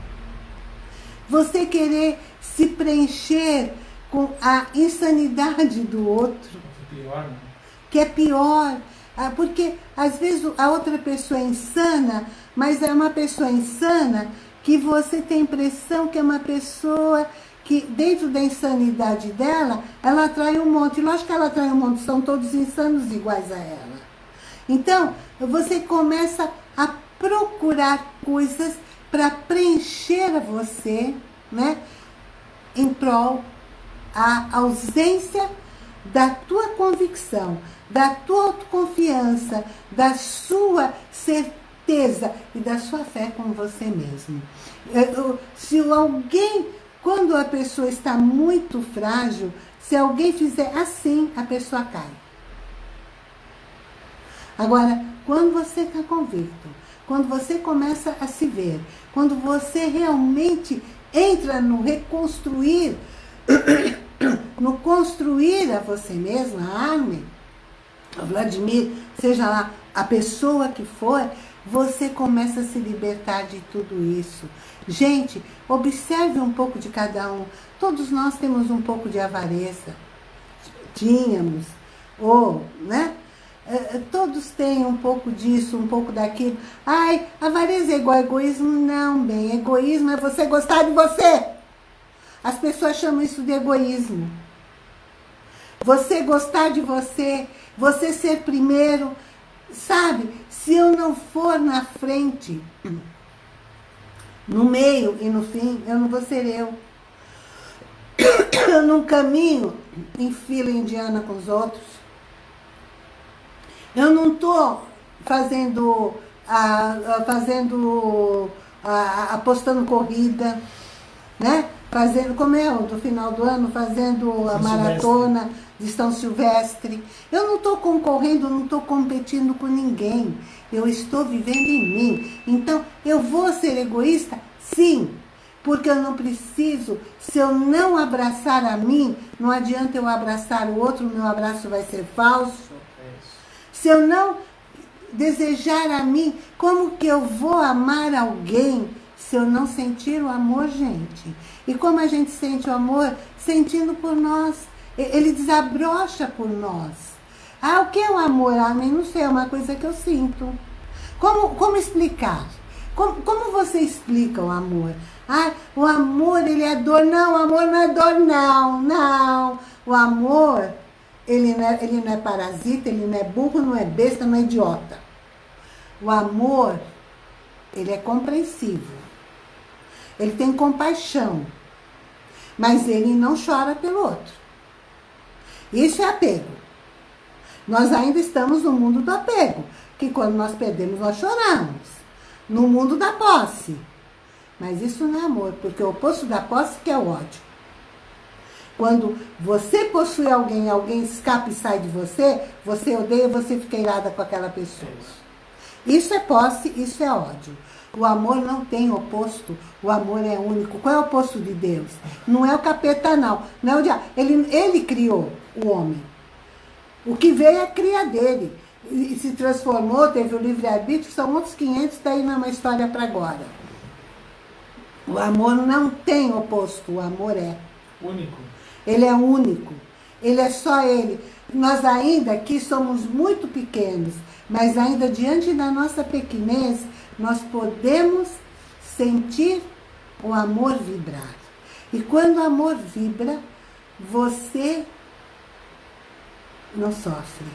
você querer se preencher com a insanidade do outro. Que é pior, né? Que é pior. Ah, porque às vezes a outra pessoa é insana, mas é uma pessoa insana que você tem a impressão que é uma pessoa que dentro da insanidade dela, ela atrai um monte. Lógico que ela atrai um monte, são todos insanos iguais a ela. Então, você começa a procurar coisas para preencher você, né? Em prol a ausência da tua convicção, da tua autoconfiança, da sua certeza e da sua fé com você mesmo. Se alguém, quando a pessoa está muito frágil, se alguém fizer assim, a pessoa cai. Agora, quando você está convicto, quando você começa a se ver, quando você realmente entra no reconstruir, no construir a você mesmo, a Armin, a Vladimir, seja lá a pessoa que for, você começa a se libertar de tudo isso. Gente, observe um pouco de cada um. Todos nós temos um pouco de avareza. Tínhamos. Ou, né? É, é, todos têm um pouco disso, um pouco daquilo. Ai, avareza é igual a egoísmo? Não, bem, egoísmo é você gostar de você. As pessoas chamam isso de egoísmo. Você gostar de você, você ser primeiro. Sabe, se eu não for na frente, no meio e no fim, eu não vou ser eu. Eu não caminho em fila indiana com os outros. Eu não estou fazendo, a, fazendo a, apostando corrida, né? Fazendo, como é o do final do ano, fazendo a São maratona Silvestre. de São Silvestre. Eu não estou concorrendo, não estou competindo com ninguém. Eu estou vivendo em mim. Então, eu vou ser egoísta? Sim. Porque eu não preciso, se eu não abraçar a mim, não adianta eu abraçar o outro, o meu abraço vai ser falso. Se eu não desejar a mim? Como que eu vou amar alguém se eu não sentir o amor, gente? E como a gente sente o amor? Sentindo por nós. Ele desabrocha por nós. Ah, o que é o amor? Ah, não sei, é uma coisa que eu sinto. Como, como explicar? Como, como você explica o amor? Ah, o amor, ele é dor. Não, o amor não é dor, não, não. O amor, ele não, é, ele não é parasita, ele não é burro, não é besta, não é idiota. O amor, ele é compreensivo. Ele tem compaixão. Mas ele não chora pelo outro. Isso é apego. Nós ainda estamos no mundo do apego. Que quando nós perdemos, nós choramos. No mundo da posse. Mas isso não é amor, porque o oposto da posse que é o ódio. Quando você possui alguém, alguém escapa e sai de você, você odeia, você fica irada com aquela pessoa. Isso é posse, isso é ódio. O amor não tem oposto, o amor é único. Qual é o oposto de Deus? Não é o capeta, não. Não é o diabo. Ele, ele criou o homem. O que veio é a cria dele. E se transformou, teve o livre-arbítrio, são outros 500, daí não é uma história para agora. O amor não tem oposto, o amor é. Único. Ele é único. Ele é só ele. Nós ainda aqui somos muito pequenos, mas ainda diante da nossa pequenez, nós podemos sentir o amor vibrar. E quando o amor vibra, você não sofre.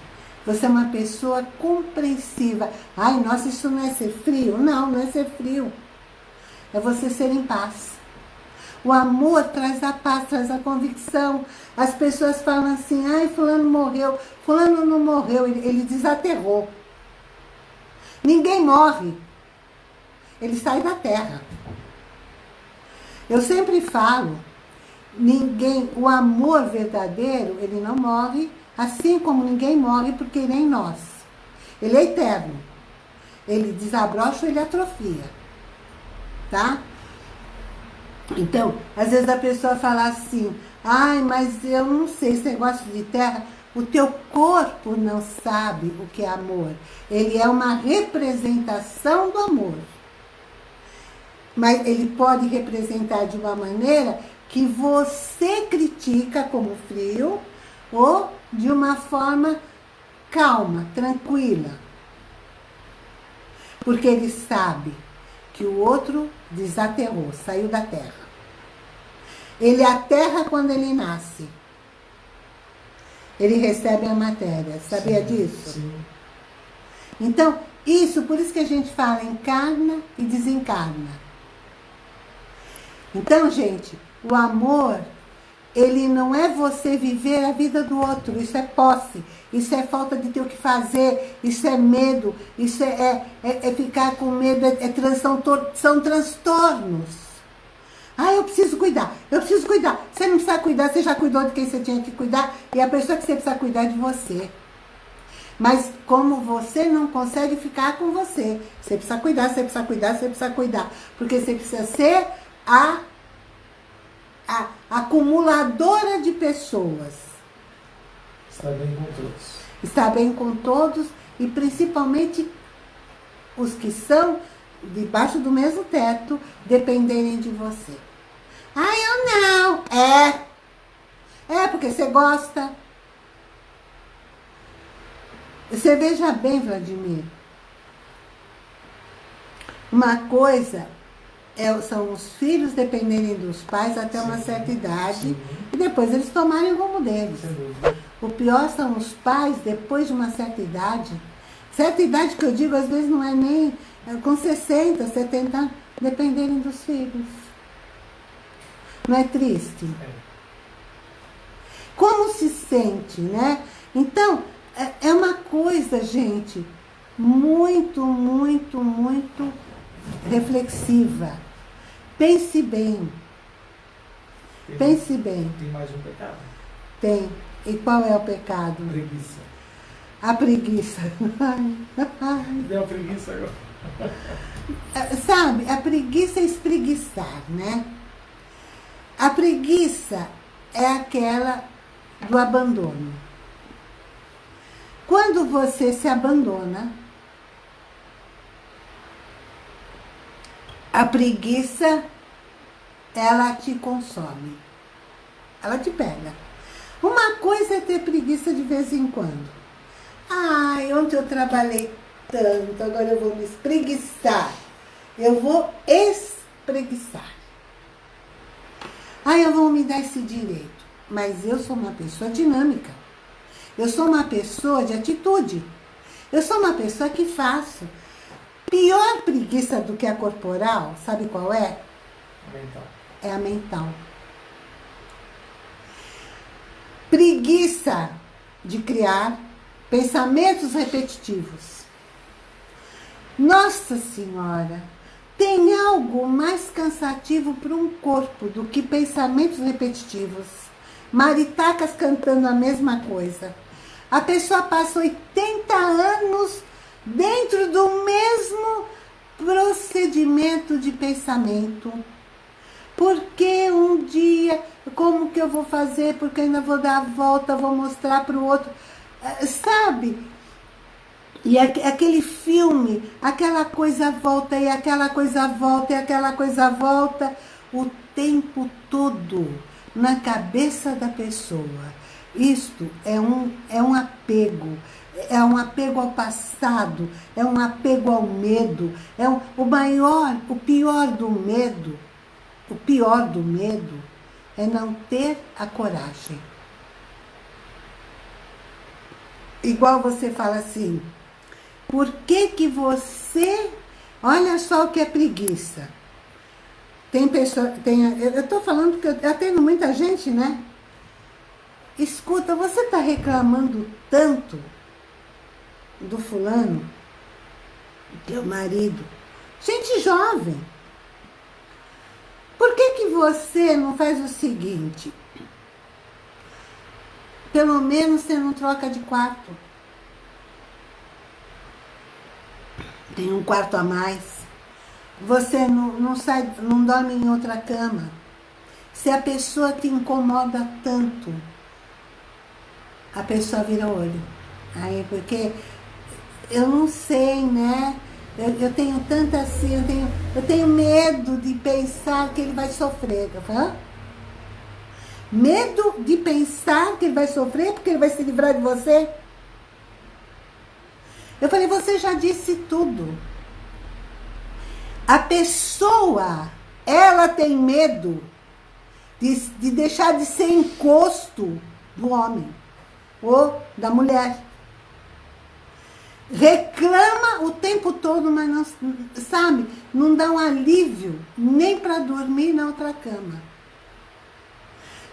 Você é uma pessoa compreensiva. Ai, nossa, isso não é ser frio? Não, não é ser frio. É você ser em paz. O amor traz a paz, traz a convicção. As pessoas falam assim, ai, fulano morreu. Fulano não morreu, ele, ele desaterrou. Ninguém morre. Ele sai da terra. Eu sempre falo, ninguém, o amor verdadeiro, ele não morre, assim como ninguém morre porque ele é em nós. Ele é eterno. Ele desabrocha, ele atrofia. Tá? Então, às vezes a pessoa fala assim, ai, mas eu não sei, esse negócio de terra, o teu corpo não sabe o que é amor. Ele é uma representação do amor. Mas ele pode representar de uma maneira que você critica como frio ou de uma forma calma, tranquila. Porque ele sabe que o outro desaterrou, saiu da terra. Ele aterra quando ele nasce. Ele recebe a matéria. Sabia sim, disso? Sim. Então, isso, por isso que a gente fala encarna e desencarna. Então, gente, o amor, ele não é você viver a vida do outro, isso é posse, isso é falta de ter o que fazer, isso é medo, isso é, é, é, é ficar com medo, é, é, são, são transtornos. Ah, eu preciso cuidar, eu preciso cuidar. Você não precisa cuidar, você já cuidou de quem você tinha que cuidar, e a pessoa que você precisa cuidar é de você. Mas como você não consegue ficar com você, você precisa cuidar, você precisa cuidar, você precisa cuidar. Porque você precisa ser a, a acumuladora de pessoas. Está bem com todos. Está bem com todos e principalmente os que são debaixo do mesmo teto dependerem de você. Ah, eu não. É. É porque você gosta. Você veja bem, Vladimir. Uma coisa é, são os filhos dependerem dos pais até uma certa idade sim. e depois eles tomarem o rumo deles. O pior são os pais, depois de uma certa idade, certa idade que eu digo, às vezes não é nem é, com 60, 70 anos, dependerem dos filhos. Não é triste? É. Como se sente, né? Então, é, é uma coisa, gente, muito, muito, muito reflexiva. Pense bem. Tem, Pense bem. Tem mais um pecado? Tem. E qual é o pecado? Preguiça. A preguiça. Deu a preguiça agora. É, sabe, a preguiça é espreguiçar, né? A preguiça é aquela do abandono. Quando você se abandona, A preguiça, ela te consome. Ela te pega. Uma coisa é ter preguiça de vez em quando. Ai, ontem eu trabalhei tanto, agora eu vou me espreguiçar. Eu vou espreguiçar. Ai, eu vou me dar esse direito. Mas eu sou uma pessoa dinâmica. Eu sou uma pessoa de atitude. Eu sou uma pessoa que faço. Pior preguiça do que a corporal, sabe qual é? Mental. É a mental. Preguiça de criar pensamentos repetitivos. Nossa Senhora, tem algo mais cansativo para um corpo do que pensamentos repetitivos. Maritacas cantando a mesma coisa. A pessoa passa 80 anos dentro do mesmo procedimento de pensamento. Porque um dia, como que eu vou fazer? Porque ainda vou dar a volta, vou mostrar para o outro. Eh, sabe? E aquele filme, aquela coisa volta e aquela coisa volta e aquela coisa volta o tempo todo na cabeça da pessoa. Isto é um, é um apego, é um apego ao passado, é um apego ao medo, é um, o maior, o pior do medo, o pior do medo é não ter a coragem. Igual você fala assim, por que que você, olha só o que é preguiça. Tem pessoa, tem, eu estou falando que eu atendo muita gente, né? Escuta, você está reclamando tanto do fulano, teu marido, gente jovem. Por que que você não faz o seguinte? Pelo menos você não troca de quarto. Tem um quarto a mais. Você não, não, sai, não dorme em outra cama. Se a pessoa te incomoda tanto, a pessoa vira olho. Aí, porque eu não sei, né? Eu, eu, tenho tanta assim, eu tenho, eu tenho medo de pensar que ele vai sofrer. Hã? Medo de pensar que ele vai sofrer porque ele vai se livrar de você? Eu falei, você já disse tudo. A pessoa, ela tem medo de, de deixar de ser encosto do homem ou da mulher. Reclama o tempo todo, mas não, sabe, não dá um alívio nem para dormir na outra cama.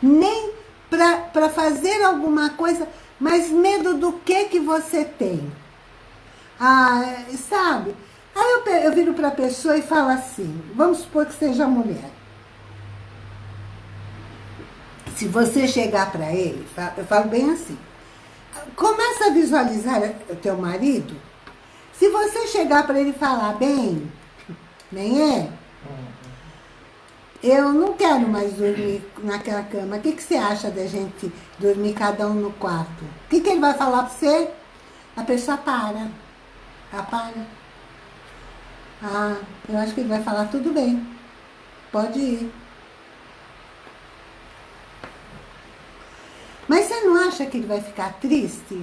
Nem para fazer alguma coisa, mas medo do que que você tem. Ah, sabe? Aí eu, eu viro para a pessoa e falo assim, vamos supor que seja mulher. Se você chegar para ele, eu falo bem assim, começa a visualizar o teu marido. Se você chegar para ele falar, bem, nem é? Eu não quero mais dormir naquela cama. O que, que você acha da gente dormir cada um no quarto? O que, que ele vai falar para você? A pessoa para. Ela para. Ah, eu acho que ele vai falar, tudo bem. Pode ir. Mas você não acha que ele vai ficar triste?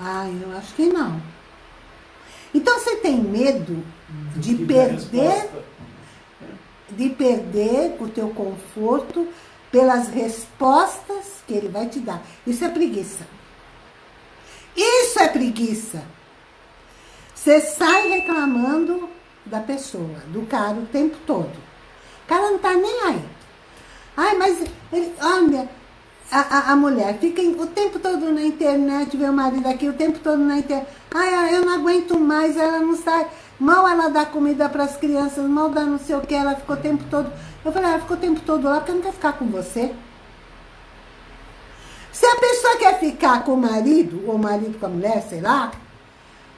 Ah, eu acho que não. Então você tem medo de perder de perder o teu conforto pelas respostas que ele vai te dar. Isso é preguiça. Isso é preguiça. Você sai reclamando da pessoa, do cara o tempo todo. O cara não tá nem aí. Ai, mas, ele, olha, a, a, a, mulher fica o tempo todo na internet, vê o marido aqui o tempo todo na internet. Ai, eu não aguento mais, ela não sai. Mal ela dá comida para as crianças, mal dá não sei o que, ela ficou o tempo todo. Eu falei, ela ficou o tempo todo lá porque não quer ficar com você. Se a pessoa quer ficar com o marido, ou o marido com a mulher, sei lá,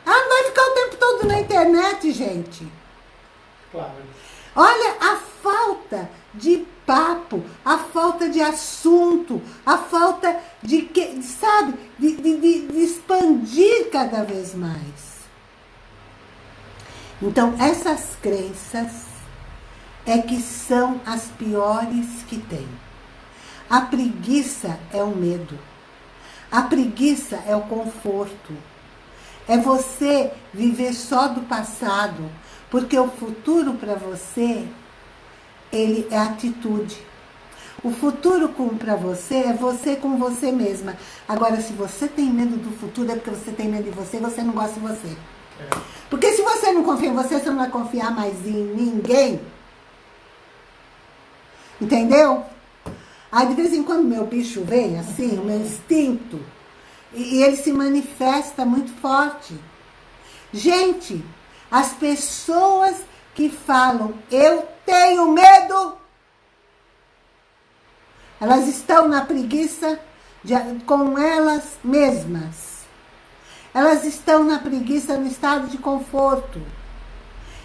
ela não vai ficar o tempo todo na internet, gente. Claro. Olha a falta de papo, a falta de assunto, a falta de, que, sabe, de, de, de expandir cada vez mais. Então, essas crenças é que são as piores que tem. A preguiça é o medo. A preguiça é o conforto. É você viver só do passado, porque o futuro para você, ele é atitude. O futuro para você é você com você mesma. Agora, se você tem medo do futuro, é porque você tem medo de você, você não gosta de você. É. Porque se você não confia em você, você não vai confiar mais em ninguém. Entendeu? Aí, de vez em quando, meu bicho vem, assim, o meu instinto, e, e ele se manifesta muito forte. Gente, as pessoas que falam, eu tenho medo, elas estão na preguiça de, com elas mesmas. Elas estão na preguiça no estado de conforto.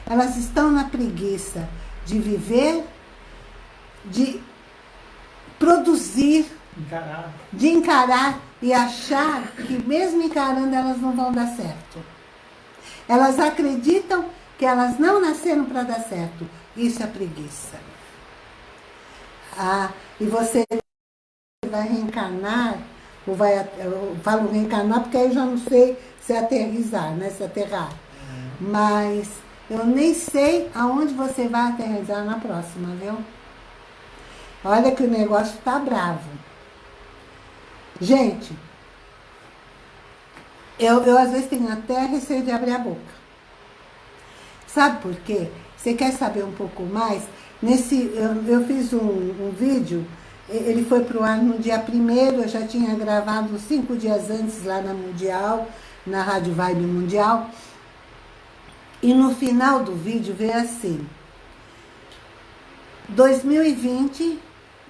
Elas estão na preguiça de viver, de produzir, encarar. de encarar e achar que mesmo encarando elas não vão dar certo. Elas acreditam que elas não nasceram para dar certo. Isso é preguiça. Ah, e você vai reencarnar, ou vai, eu falo reencarnar porque aí eu já não sei se aterrizar, né? Se aterrar. Uhum. Mas eu nem sei aonde você vai aterrizar na próxima, viu? Olha que o negócio tá bravo. Gente, eu, eu às vezes tenho até receio de abrir a boca. Sabe por quê? Você quer saber um pouco mais? Nesse, eu, eu fiz um, um vídeo, ele foi para o ar no dia primeiro, eu já tinha gravado cinco dias antes lá na Mundial, na Rádio Vibe Mundial. E no final do vídeo veio assim, 2020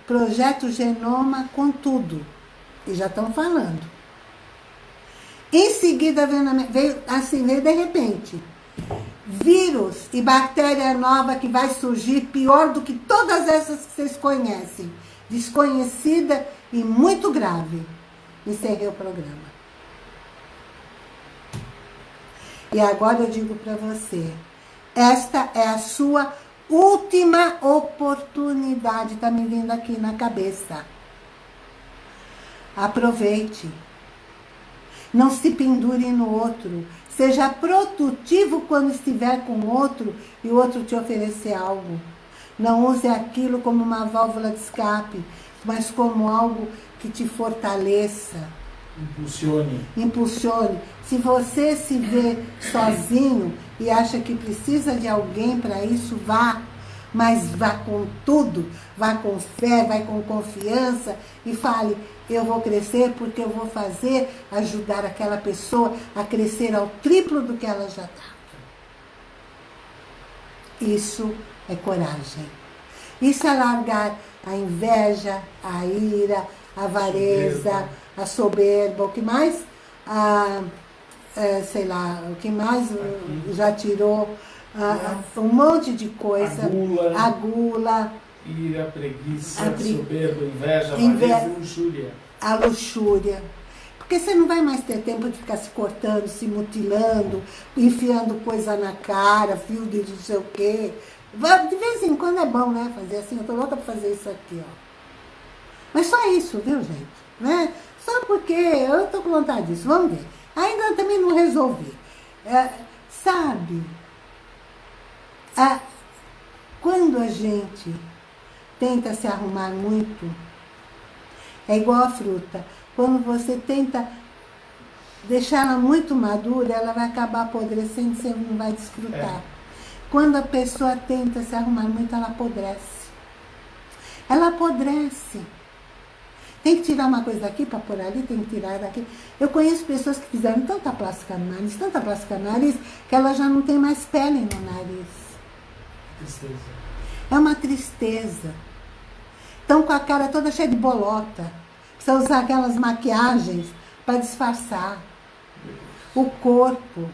Projeto Genoma com tudo. E já estão falando. Em seguida veio, veio, assim, veio de repente. Vírus e bactéria nova que vai surgir pior do que todas essas que vocês conhecem. Desconhecida e muito grave. Encerrei o programa. E agora eu digo para você, esta é a sua última oportunidade está me vindo aqui na cabeça. Aproveite. Não se pendure no outro. Seja produtivo quando estiver com outro e o outro te oferecer algo. Não use aquilo como uma válvula de escape, mas como algo que te fortaleça. Impulsione. Impulsione. Se você se vê sozinho e acha que precisa de alguém para isso, vá. Mas vá com tudo, vá com fé, vá com confiança e fale, eu vou crescer porque eu vou fazer, ajudar aquela pessoa a crescer ao triplo do que ela já está. Isso é coragem. Isso é largar a inveja, a ira, a avareza, a soberba, o que mais? A, é, sei lá, o que mais já tirou um monte de coisa. A gula. A gula ira, preguiça, a pre... soberba, inveja, Inve... avareza e luxúria. A luxúria. Porque você não vai mais ter tempo de ficar se cortando, se mutilando, enfiando coisa na cara, fio de não sei o quê. De vez em quando é bom, né? Fazer assim, eu tô louca pra fazer isso aqui, ó. Mas só isso, viu, gente? Né? Só porque eu tô com vontade disso. Vamos ver. Ainda também não resolvi. É, sabe, a, quando a gente tenta se arrumar muito, é igual a fruta. Quando você tenta deixar ela muito madura, ela vai acabar apodrecendo e você não vai desfrutar. É. Quando a pessoa tenta se arrumar muito, ela apodrece. Ela apodrece. Tem que tirar uma coisa daqui para pôr ali, tem que tirar daqui. Eu conheço pessoas que fizeram tanta plástica no nariz, tanta plástica no nariz, que ela já não tem mais pele no nariz. Tristeza. É uma tristeza. Estão com a cara toda cheia de bolota. Precisa usar aquelas maquiagens para disfarçar. O corpo.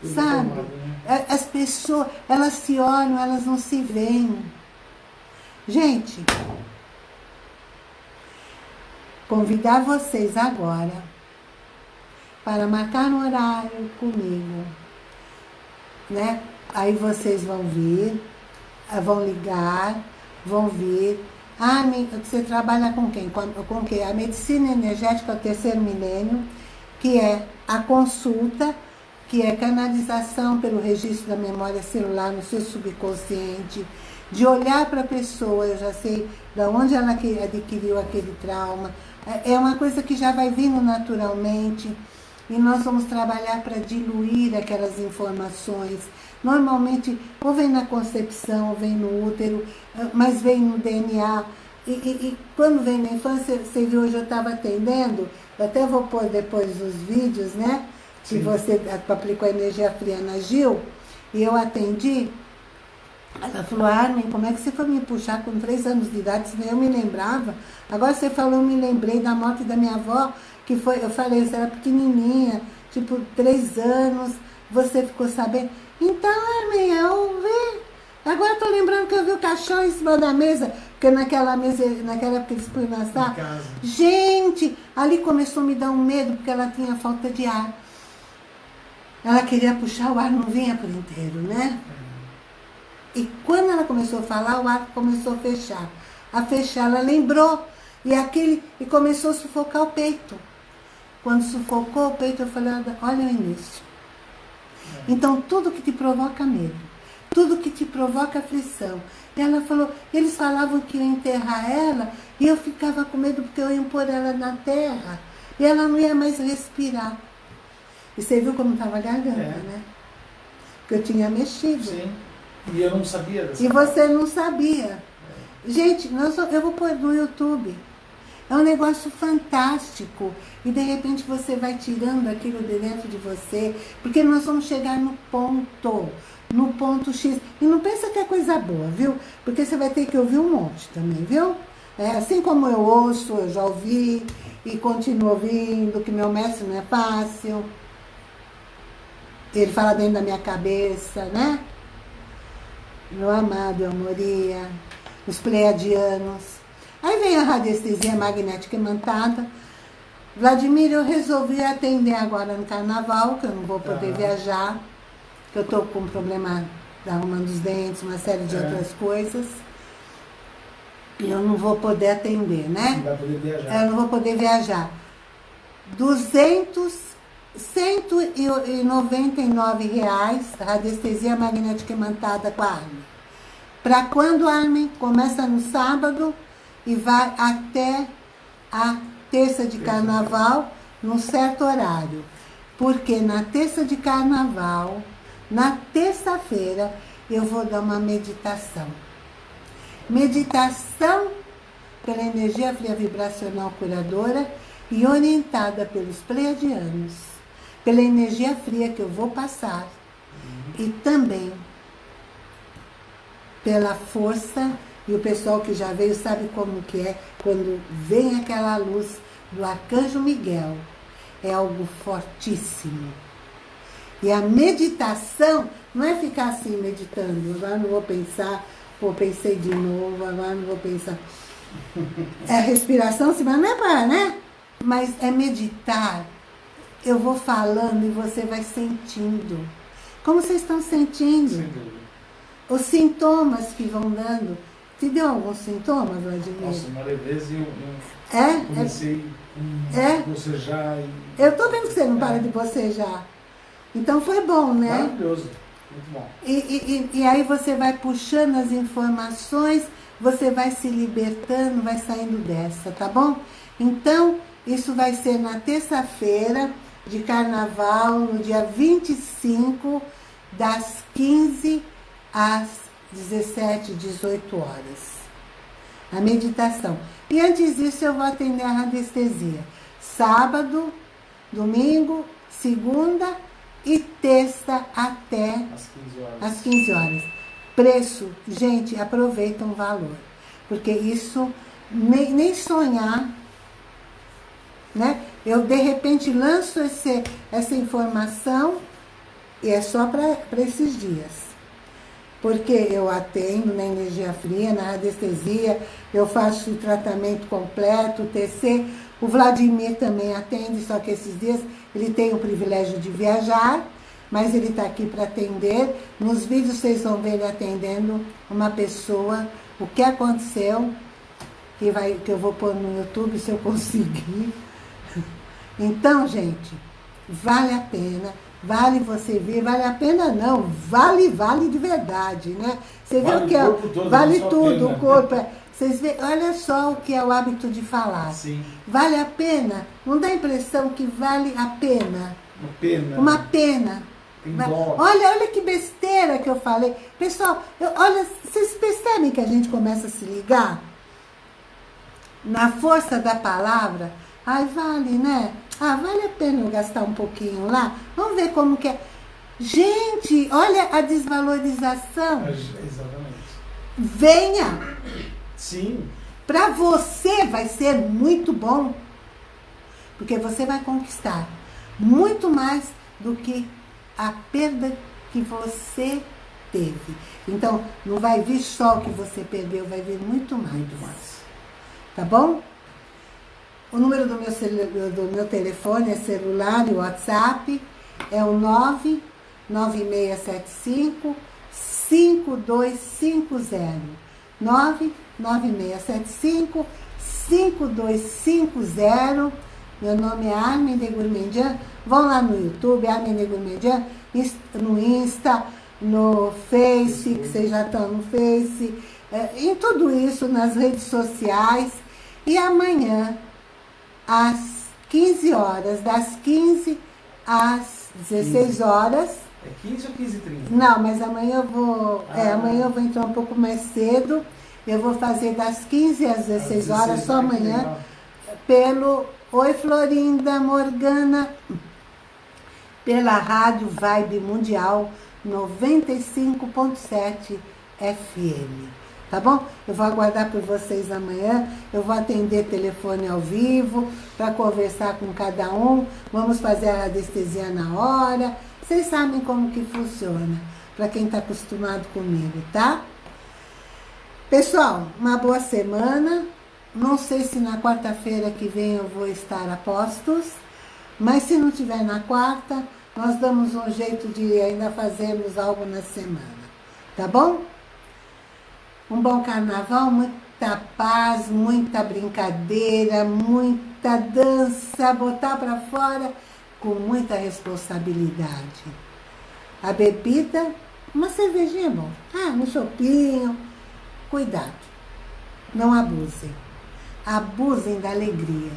Tudo sabe? Tomado, né? É, as pessoas, elas se olham, elas não se veem. Gente, convidar vocês agora para marcar um horário comigo, né? Aí vocês vão vir, vão ligar, vão vir. Ah, você trabalha com quem? Com, com? A medicina energética, o terceiro milênio, que é a consulta, que é canalização pelo registro da memória celular no seu subconsciente, de olhar para a pessoa, eu já sei de onde ela adquiriu aquele trauma. É, é uma coisa que já vai vindo naturalmente e nós vamos trabalhar para diluir aquelas informações. Normalmente, ou vem na concepção, ou vem no útero, eh, mas vem no DNA. E, e, e quando vem na infância, você viu, hoje eu estava atendendo, eu até vou pôr depois os vídeos, né? Que Sim. você aplicou a energia fria na Gil, e eu atendi. Ela falou, Armin, como é que você foi me puxar com três anos de idade, eu me lembrava? Agora você falou, eu me lembrei da morte da minha avó, que foi, eu falei, você era pequenininha, tipo, três anos, você ficou sabendo. Então, Armin, eu vi. Agora eu tô lembrando que eu vi o caixão em cima da mesa, porque naquela mesa, naquela época eles punham na sala. Gente, ali começou a me dar um medo, porque ela tinha falta de ar. Ela queria puxar, o ar não vinha por inteiro, né? E quando ela começou a falar, o ar começou a fechar. A fechar, ela lembrou. E aquele e começou a sufocar o peito. Quando sufocou o peito, eu falei, olha o início. Então, tudo que te provoca medo, tudo que te provoca aflição. E ela falou, eles falavam que iam enterrar ela, e eu ficava com medo porque eu ia pôr ela na terra, e ela não ia mais respirar. E você viu como estava garganta, é. né? Porque eu tinha mexido. Sim, e eu não sabia dessa E você não sabia. É. Gente, nós, eu vou pôr no YouTube. É um negócio fantástico. E de repente você vai tirando aquilo de dentro de você, porque nós vamos chegar no ponto, no ponto X. E não pensa que é coisa boa, viu? Porque você vai ter que ouvir um monte também, viu? É, assim como eu ouço, eu já ouvi e continuo ouvindo, que meu mestre não é fácil. Ele fala dentro da minha cabeça, né? Meu amado, eu moria. Os pleiadianos. Aí vem a radiestesia magnética imantada. Vladimir, eu resolvi atender agora no carnaval, que eu não vou poder viajar, que eu estou com um problema arrumando os dentes, uma série de é. outras coisas. E eu não vou poder atender, né? Não vai poder viajar. Eu não vou poder viajar. 200, 199 reais, radiestesia magnética imantada com a Armin. Para quando, Armin? Começa no sábado, e vai até a terça de carnaval, num certo horário. Porque na terça de carnaval, na terça-feira, eu vou dar uma meditação. Meditação pela energia fria vibracional curadora e orientada pelos pleiadianos, pela energia fria que eu vou passar e também pela força e o pessoal que já veio sabe como que é quando vem aquela luz do Arcanjo Miguel. É algo fortíssimo. E a meditação não é ficar assim meditando, agora não vou pensar, pô, pensei de novo, agora não vou pensar. É respiração, sim, mas não é para, né? Mas é meditar. Eu vou falando e você vai sentindo. Como vocês estão sentindo? Os sintomas que vão dando. Te deu algum sintoma, Vladimir? Nossa, uma leveza e eu, eu é? comecei é? a bocejar. E... Eu tô vendo que você não é. para de bocejar. Então foi bom, né? Maravilhoso, muito bom. E, e, e aí você vai puxando as informações, você vai se libertando, vai saindo dessa, tá bom? Então, isso vai ser na terça-feira de carnaval, no dia 25, das 15 às 17, 18 horas. A meditação. E antes disso eu vou atender a radiestesia. Sábado, domingo, segunda e terça até às 15 horas. Às 15 horas. Preço, gente, aproveita o valor. Porque isso, nem, nem sonhar, né? Eu, de repente, lanço esse, essa informação e é só para esses dias porque eu atendo na energia fria, na radiestesia, eu faço o tratamento completo, o TC. O Vladimir também atende, só que esses dias ele tem o privilégio de viajar mas ele está aqui para atender. Nos vídeos vocês vão ver ele atendendo uma pessoa, o que aconteceu, que, vai, que eu vou pôr no YouTube se eu conseguir. Então, gente, vale a pena, vale você vir, vale a pena não, vale, vale de verdade, né? Você vale viu que é, vale tudo, o corpo é, vocês veem, olha só o que é o hábito de falar. Sim. Vale a pena? Não dá a impressão que vale a pena? Uma pena. Uma pena. Olha, olha que besteira que eu falei. Pessoal, eu, olha, vocês percebem que a gente começa a se ligar? Na força da palavra, ai, vale, né? Ah, vale a pena eu gastar um pouquinho lá? Vamos ver como que é. Gente, olha a desvalorização. Exatamente. Venha. Sim. Para você vai ser muito bom, porque você vai conquistar muito mais do que a perda que você teve. Então, não vai vir só o que você perdeu, vai vir muito mais. Muito mais. Tá bom? O número do meu, do meu telefone é celular e WhatsApp é o 99675 5250. 99675 5250. Meu nome é Armin de Gourmandian. Vão lá no YouTube, Armin de Gourmandian, no Insta, no Face, que vocês já estão no Face, é, em tudo isso, nas redes sociais. E amanhã, às 15 horas, das 15 às 16 15. horas. É 15 ou 15 30? Não, mas amanhã eu vou. Ah. É, amanhã eu vou entrar um pouco mais cedo. Eu vou fazer das 15 às 16, às 16 horas, só amanhã, pelo Oi Florinda Morgana, pela Rádio Vibe Mundial 95.7 FM. Tá bom? Eu vou aguardar por vocês amanhã. Eu vou atender telefone ao vivo para conversar com cada um. Vamos fazer a anestesia na hora. Vocês sabem como que funciona, para quem está acostumado comigo, tá? Pessoal, uma boa semana. Não sei se na quarta-feira que vem eu vou estar a postos, mas se não tiver na quarta, nós damos um jeito de ainda fazermos algo na semana. Tá bom? Um bom carnaval, muita paz, muita brincadeira, muita dança, botar para fora com muita responsabilidade. A bebida, uma cervejinha é bom. Ah, um chopinho, Cuidado, não abusem. Abusem da alegria,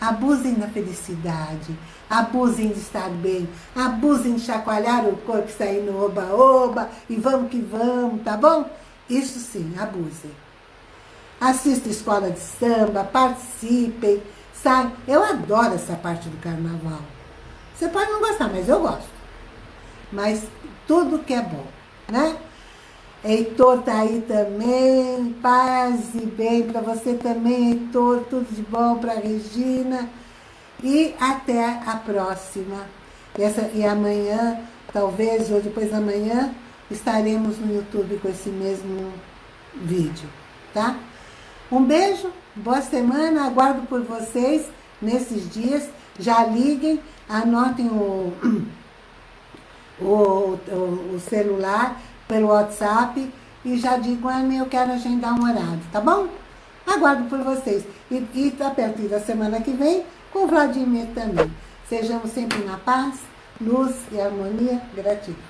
abusem da felicidade, abusem de estar bem, abusem de chacoalhar o corpo e sair no oba-oba e vamos que vamos, tá bom? Isso sim, abusem. Assista escola de samba, participem, sai. Eu adoro essa parte do carnaval. Você pode não gostar, mas eu gosto. Mas tudo que é bom, né? Heitor tá aí também, paz e bem para você também, Heitor, tudo de bom para Regina. E até a próxima. E, essa, e amanhã, talvez, ou depois da manhã, estaremos no YouTube com esse mesmo vídeo, tá? Um beijo, boa semana, aguardo por vocês nesses dias. Já liguem, anotem o, o, o, o celular pelo WhatsApp e já digo, Anne, eu quero agendar um horário, tá bom? Aguardo por vocês. E, e a partir da semana que vem, com o Vladimir também. Sejamos sempre na paz, luz e harmonia. Gratidão.